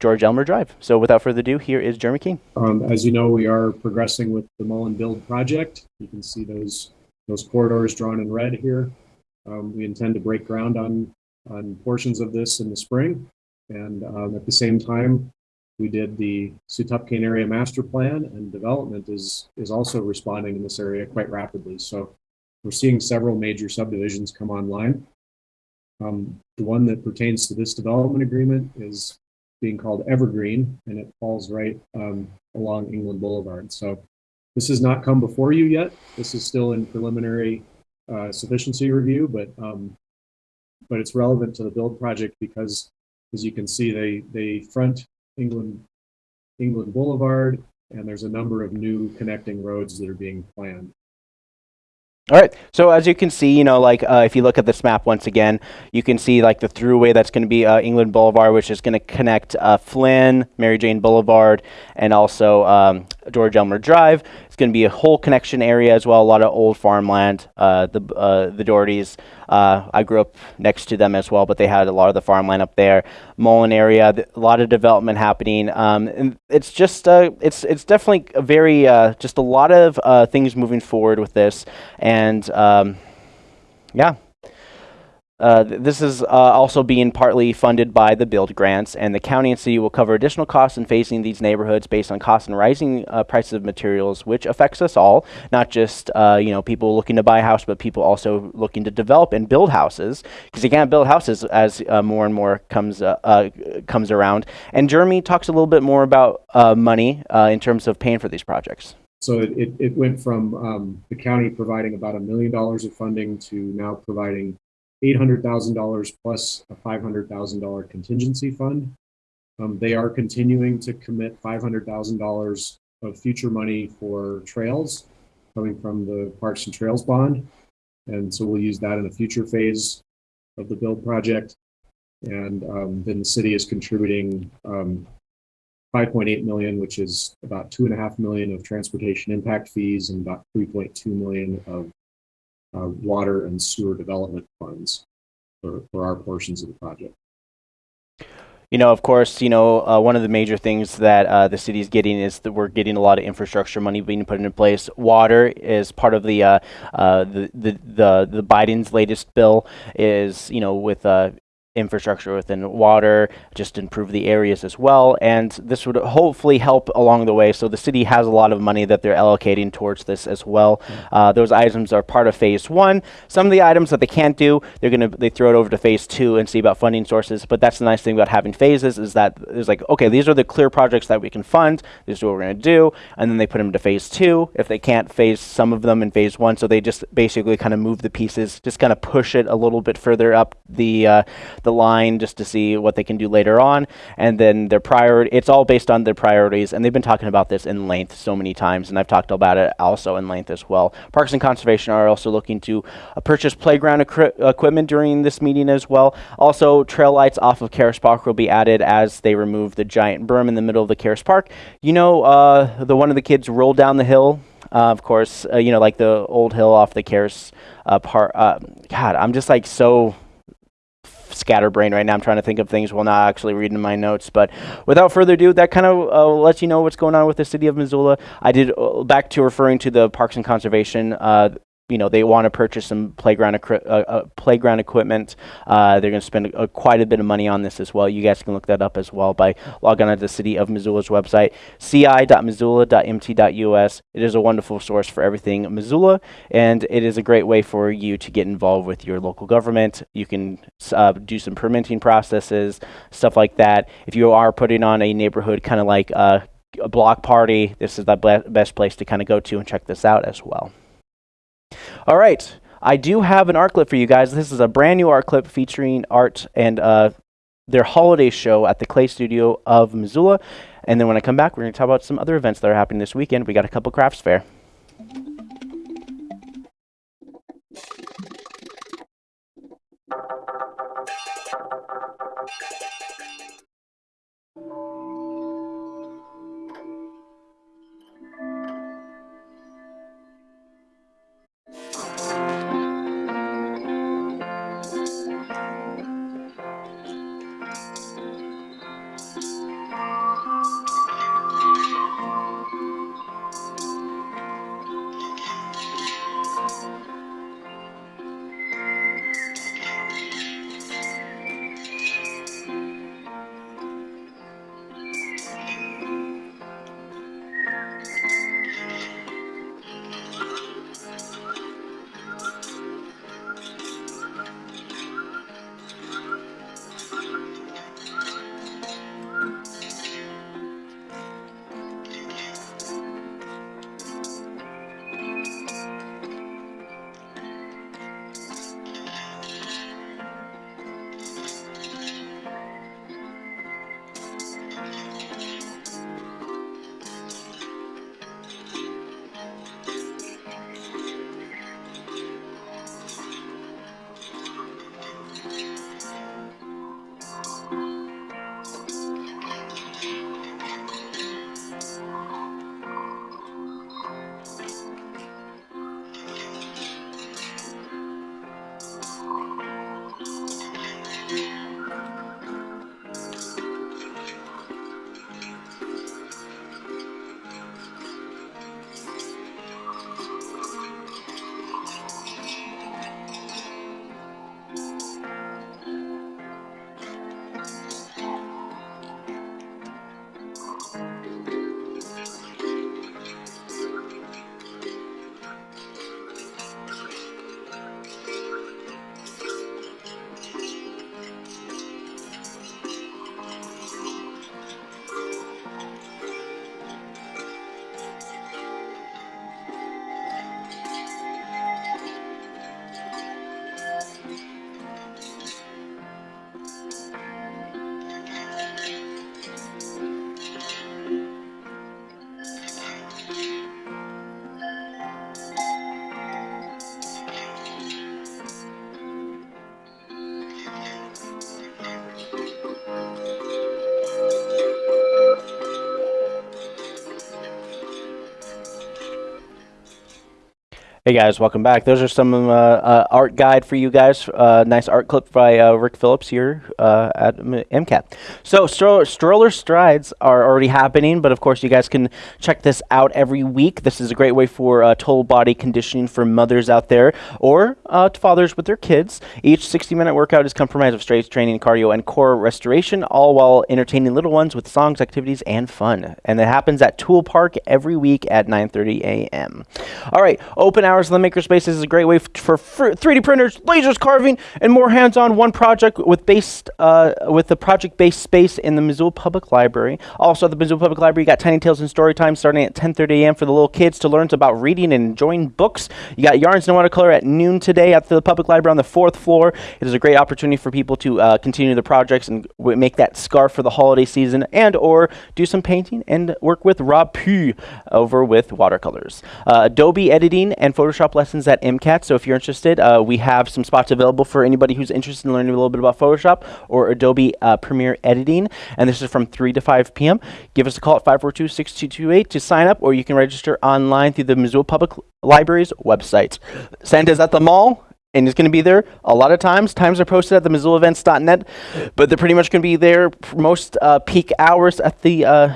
George Elmer Drive. So without further ado, here is Jeremy Keene. Um, as you know, we are progressing with the Mullan Build project. You can see those those corridors drawn in red here. Um, we intend to break ground on on portions of this in the spring, and um, at the same time, we did the Sxʷtpqyen area master plan, and development is is also responding in this area quite rapidly. So we're seeing several major subdivisions come online. Um, the one that pertains to this development agreement is being called Evergreen, and it falls right um, along England Boulevard. So this has not come before you yet. This is still in preliminary uh, sufficiency review, but um, but it's relevant to the build project because, as you can see, they they front England England Boulevard, and there's a number of new connecting roads that are being planned. All right. So as you can see, you know, like uh, if you look at this map once again, you can see like the throughway that's going to be uh, England Boulevard, which is going to connect uh, Flynn, Mary Jane Boulevard, and also um, George Elmer Drive. It's going to be a whole connection area as well. A lot of old farmland. Uh, the uh, the Dohertys. Uh, I grew up next to them as well, but they had a lot of the farmland up there. Mullan area, a lot of development happening. Um, and it's just uh, it's it's definitely a very uh, just a lot of uh, things moving forward with this, and um, yeah. Uh, th- this is uh, also being partly funded by the build grants, and the county and city will cover additional costs in facing these neighborhoods based on costs and rising uh, prices of materials, which affects us all, not just uh, you know people looking to buy a house, but people also looking to develop and build houses because you can't build houses as uh, more and more comes comes around. And Jeremy talks a little bit more about money in terms of paying for these projects. So it, it, it went from um, the county providing about a million dollars of funding to now providing $800,000 plus a $500,000 contingency fund. Um, they are continuing to commit $500,000 of future money for trails coming from the Parks and Trails bond. And so we'll use that in a future phase of the build project. And um, then the city is contributing um, 5.8 million, which is about two and a half million of transportation impact fees and about 3.2 million of uh, water and sewer development funds for, for our portions of the project. You know, of course, you know, uh, one of the major things that uh, the city is getting is that we're getting a lot of infrastructure money being put into place. Water is part of the uh, uh, the, the the the Biden's latest bill is you know with uh, infrastructure within water, just improve the areas as well. And this would hopefully help along the way. So the city has a lot of money that they're allocating towards this as well. Uh, those items are part of phase one. Some of the items that they can't do, they're gonna they throw it over to phase two and see about funding sources. But that's the nice thing about having phases is that it's like okay, these are the clear projects that we can fund. This is what we're gonna do, and then they put them to phase two. If they can't phase some of them in phase one, so they just basically kind of move the pieces, just kind of push it a little bit further up the uh, the line just to see what they can do later on. And then their priority, it's all based on their priorities. And they've been talking about this in length so many times, and I've talked about it also in length as well. Parks and Conservation are also looking to uh, purchase playground equi- equipment during this meeting as well. Also, trail lights off of Caras Park will be added as they remove the giant berm in the middle of the Caras Park. You know, uh, the one of the kids rolled down the hill uh, of course, uh, you know, like the old hill off the Caras uh, part. Uh, God, I'm just like so scatterbrained right now. I'm trying to think of things while not actually reading my notes. But without further ado, that kind of uh, lets you know what's going on with the city of Missoula. I did uh, back to referring to the Parks and Conservation. Uh, you know they want to purchase some playground uh, uh, playground equipment. Uh, they're going to spend uh, quite a bit of money on this as well. You guys can look that up as well by logging on to the City of Missoula's website, ci.missoula.mt.us. It is a wonderful source for everything Missoula, and it is a great way for you to get involved with your local government. You can uh, do some permitting processes, stuff like that. If you are putting on a neighborhood kind of like uh, a block party, this is the best place to kind of go to and check this out as well. All right. I do have an art clip for you guys. This is a brand new art clip featuring art and uh, their holiday show at the Clay Studio of Missoula. And then when I come back, we're going to talk about some other events that are happening this weekend. We got a couple crafts fair. Hey guys, welcome back. Those are some uh, uh, art guide for you guys. Uh, nice art clip by uh, Rick Phillips here uh, at MCAT. So stroller, stroller strides are already happening, but of course you guys can check this out every week. This is a great way for uh, total body conditioning for mothers out there or uh, fathers with their kids. Each 60-minute workout is comprised of strength training, cardio, and core restoration, all while entertaining little ones with songs, activities, and fun. And it happens at Tool Park every week at 9:30 a.m. All right, open hours in the makerspace is a great way for fr- 3D printers, lasers, carving, and more hands-on one project with based uh, with the project-based space in the Missoula Public Library. Also, at the Missoula Public Library, you got Tiny Tales and Story Time starting at 10:30 a.m. for the little kids to learn about reading and enjoying books. You got Yarns and Watercolor at noon today at the Public Library on the fourth floor. It is a great opportunity for people to uh, continue the projects and make that scarf for the holiday season, and or do some painting and work with Rob Pugh over with watercolors. Uh, Adobe editing and Photoshop lessons at MCAT. So if you're interested, uh, we have some spots available for anybody who's interested in learning a little bit about Photoshop or Adobe uh, Premiere editing. And this is from 3 to 5 p.m. Give us a call at 542-6228 to sign up, or you can register online through the Missoula Public Library's website. Santa's at the mall and it's going to be there a lot of times. Times are posted at the MissoulaEvents.net, but they're pretty much going to be there most uh, peak hours at the uh,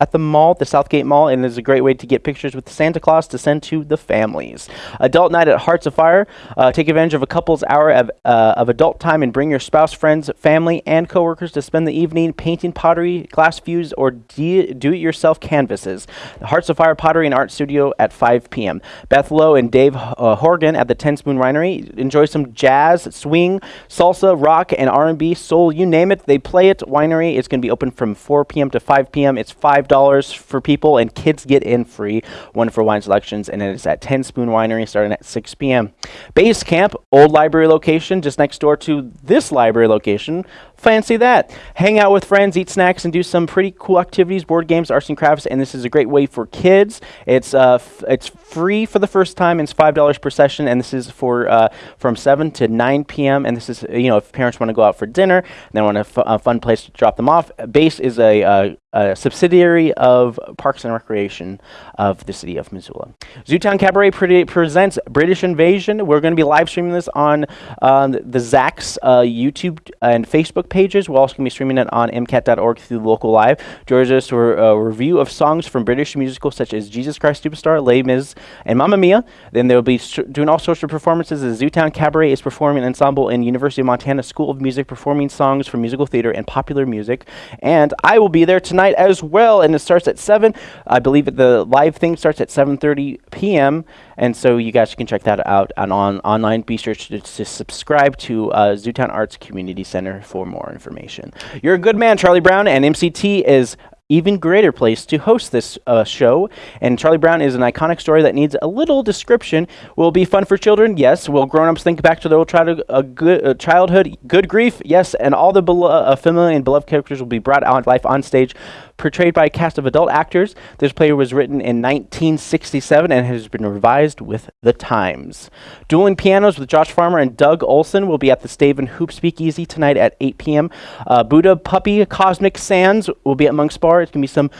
at the mall, the Southgate Mall, and is a great way to get pictures with Santa Claus to send to the families. Adult night at Hearts of Fire. Uh, take advantage of a couple's hour of, uh, of adult time and bring your spouse, friends, family, and coworkers to spend the evening painting pottery, glass fuse, or do-it-yourself canvases. The Hearts of Fire Pottery and Art Studio at 5 p.m. Beth Lowe and Dave uh, Horgan at the Ten Spoon Winery. Enjoy some jazz, swing, salsa, rock, and R&B, soul, you name it. They play it. Winery is going to be open from 4 p.m. to 5 p.m. It's five dollars for people, and kids get in free. Wonderful wine selections, and it is at Ten Spoon Winery starting at 6 p.m. Base Camp, old library location, just next door to this library location. Fancy that. Hang out with friends, eat snacks, and do some pretty cool activities, board games, arts and crafts. And this is a great way for kids. It's uh, it's free for the first time. And it's five dollars per session, and this is for uh, from seven to nine p.m. And this is you know if parents want to go out for dinner, and they want a fun place to drop them off. Base is a, uh, a subsidiary of Parks and Recreation of the city of Missoula. Zootown Cabaret pre- presents British Invasion. We're going to be live streaming this on um, the ZACC's uh, YouTube and Facebook pages. We're also going to be streaming it on mcat.org through local live. Join us for a review of songs from British musicals such as Jesus Christ Superstar, Les Mis, and Mamma Mia. Then they'll be doing all sorts of performances. The Zootown Cabaret is performing ensemble in University of Montana School of Music, performing songs from musical theater and popular music. And I will be there tonight as well, and it starts at 7. I believe the live thing starts at 7.30 p.m., and so you guys can check that out on, on online. Be sure to, to subscribe to uh, Zootown Arts Community Center for more information. You're a good man, Charlie Brown, and MCT is even greater place to host this uh, show. And Charlie Brown is an iconic story that needs a little description. Will be fun for children? Yes. Will grown-ups think back to their old childhood, uh, good, uh, childhood? Good grief? Yes. And all the uh, familiar and beloved characters will be brought out life on stage, portrayed by a cast of adult actors. This play was written in 1967 and has been revised with the times. Dueling Pianos with Josh Farmer and Doug Olson will be at the Staven Hoop Speakeasy tonight at 8 p.m. Uh, Buddha Puppy Cosmic Sands will be at Monk's Bar. It's going to be some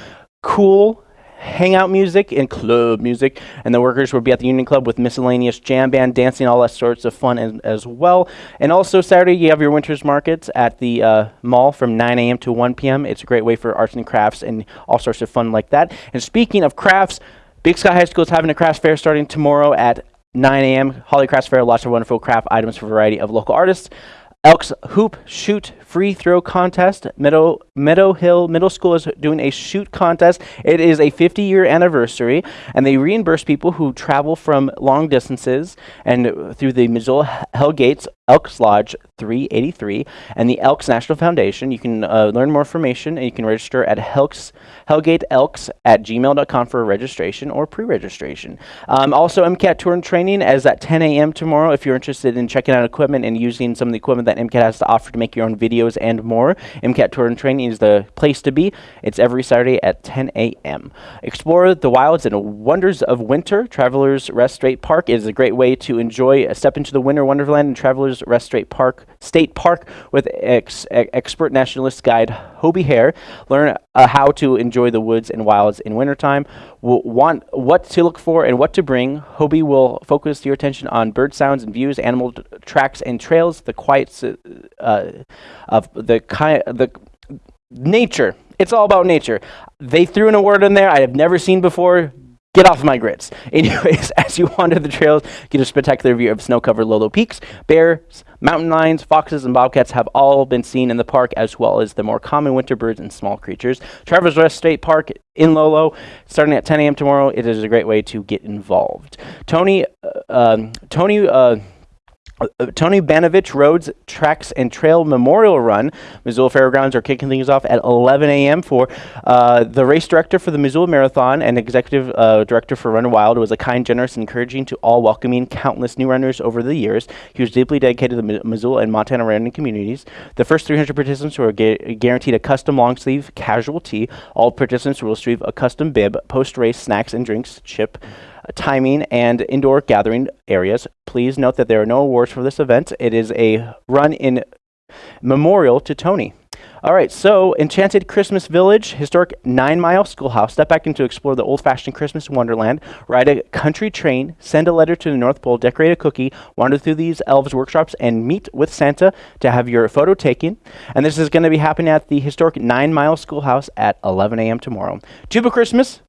cool hangout music and club music. And the workers will be at the union club with miscellaneous jam band dancing all that sorts of fun as, as well. And also saturday you have your winters markets at the uh, mall from 9 a.m to 1 p.m it's a great way for arts and crafts and all sorts of fun like that. And speaking of crafts big sky high school is having a crafts fair starting tomorrow at 9 a.m holly crafts fair lots of wonderful craft items for a variety of local artists. Elks Hoop Shoot Free Throw Contest. Meadow, Meadow Hill Middle School is doing a shoot contest. It is a 50 year anniversary, and they reimburse people who travel from long distances and through the Missoula Hell Gates Elks Lodge 383 and the Elks National Foundation. You can uh, learn more information and you can register at Helks, HellgateElks at gmail.com for registration or pre registration. Um, also, MCAT Tour and Training is at 10 a.m. tomorrow if you're interested in checking out equipment and using some of the equipment that MCAT has to offer to make your own videos and more. MCAT Tour and Training is the place to be. It's every Saturday at 10 a.m. Explore the wilds and wonders of winter. Travelers Rest State Park is a great way to enjoy a step into the winter wonderland in Travelers Rest State Park State Park with ex- expert nationalist guide Hobie Hare. Learn uh, uh, how to enjoy the woods and wilds in wintertime, w- want what to look for and what to bring. Hobie will focus your attention on bird sounds and views, animal tracks and trails, the quiet uh, of the the nature. It's all about nature. They threw in a word in there I have never seen before. Get off my grits. (laughs) Anyways, as you wander the trails, get a spectacular view of snow-covered Lolo Peaks. Bears, mountain lions, foxes, and bobcats have all been seen in the park, as well as the more common winter birds and small creatures. Travelers Rest State Park in Lolo, starting at 10 a.m. tomorrow. It is a great way to get involved. Tony, uh, um, Tony. Uh, Tony Banovich Roads Tracks and Trail Memorial Run. Missoula Fairgrounds are kicking things off at 11 a.m. for uh, the race director for the Missoula Marathon and executive uh, director for Run Wild was a kind, generous, encouraging to all, welcoming countless new runners over the years. He was deeply dedicated to the Mi- Missoula and Montana running communities. The first 300 participants were gu- guaranteed a custom long sleeve casual tee. All participants will receive a custom bib, post race snacks and drinks, chip timing and indoor gathering areas. Please note that there are no awards for this event. It is a run in memorial to Tony. All right, so Enchanted Christmas Village, historic nine mile schoolhouse. Step back in to explore the old fashioned Christmas wonderland. Ride a country train, send a letter to the North Pole, decorate a cookie, wander through these elves workshops, and meet with Santa to have your photo taken. And this is going to be happening at the historic nine mile schoolhouse at 11 a.m. tomorrow. Tuba Christmas,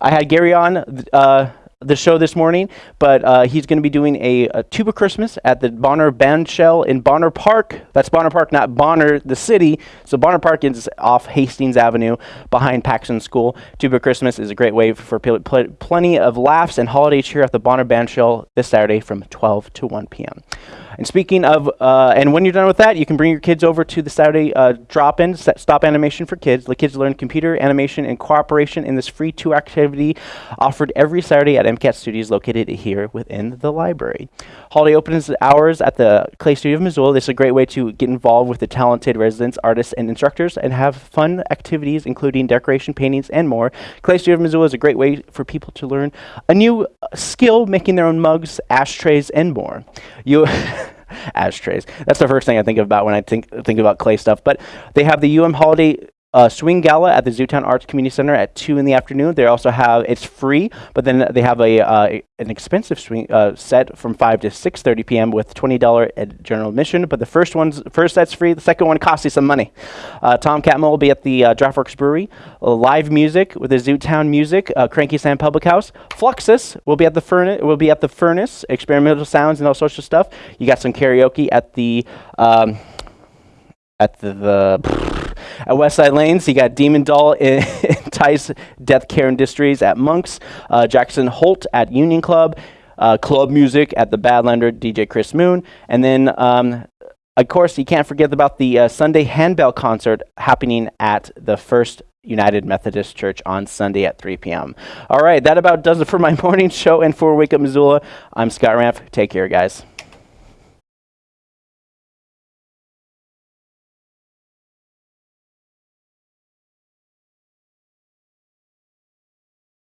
I had Gary on uh, the show this morning, but uh, he's going to be doing a, a tuba Christmas at the Bonner Bandshell in Bonner Park. That's Bonner Park, not Bonner, the city. So Bonner Park is off Hastings Avenue behind Paxton School. Tuba Christmas is a great way for pl- pl- plenty of laughs and holiday cheer at the Bonner Bandshell this Saturday from 12 to 1 p.m. And speaking of, uh, and when you're done with that, you can bring your kids over to the Saturday uh, drop-in stop animation for kids. The kids learn computer animation and cooperation in this free two activity offered every Saturday at MCAT Studios located here within the library. Holiday opens hours at the Clay Studio of Missoula. This is a great way to get involved with the talented residents, artists, and instructors and have fun activities including decoration, paintings, and more. Clay Studio of Missoula is a great way for people to learn a new uh, skill, making their own mugs, ashtrays, and more. You (laughs) (laughs) ashtrays. That's the first thing I think about when I think think about clay stuff. But they have the UM Holiday uh, Swing Gala at the Zootown Arts Community Center at two in the afternoon. They also have it's free, but then they have a uh, an expensive swing uh, set from five to six thirty p.m. with twenty dollar general admission. But the first one's first set's free. The second one costs you some money. Uh, Tom Catmull will be at the uh, Draught Works Brewery. Live music with the Zootown Music, uh, Cranky Sam Public House. Fluxus will be at the furnace. Will be at the furnace. Experimental sounds and all sorts of stuff. You got some karaoke at the. Um, at the, the at Westside Lanes, you got Demon Doll (laughs) in Tice Death Care Industries at Monks, uh, Jackson Holt at Union Club, uh, Club Music at the Badlander DJ Chris Moon, and then um, of course you can't forget about the uh, Sunday Handbell concert happening at the First United Methodist Church on Sunday at 3 p.m. All right, that about does it for my (laughs) morning show and for Wake Up Missoula. I'm Scott Ramp. Take care, guys.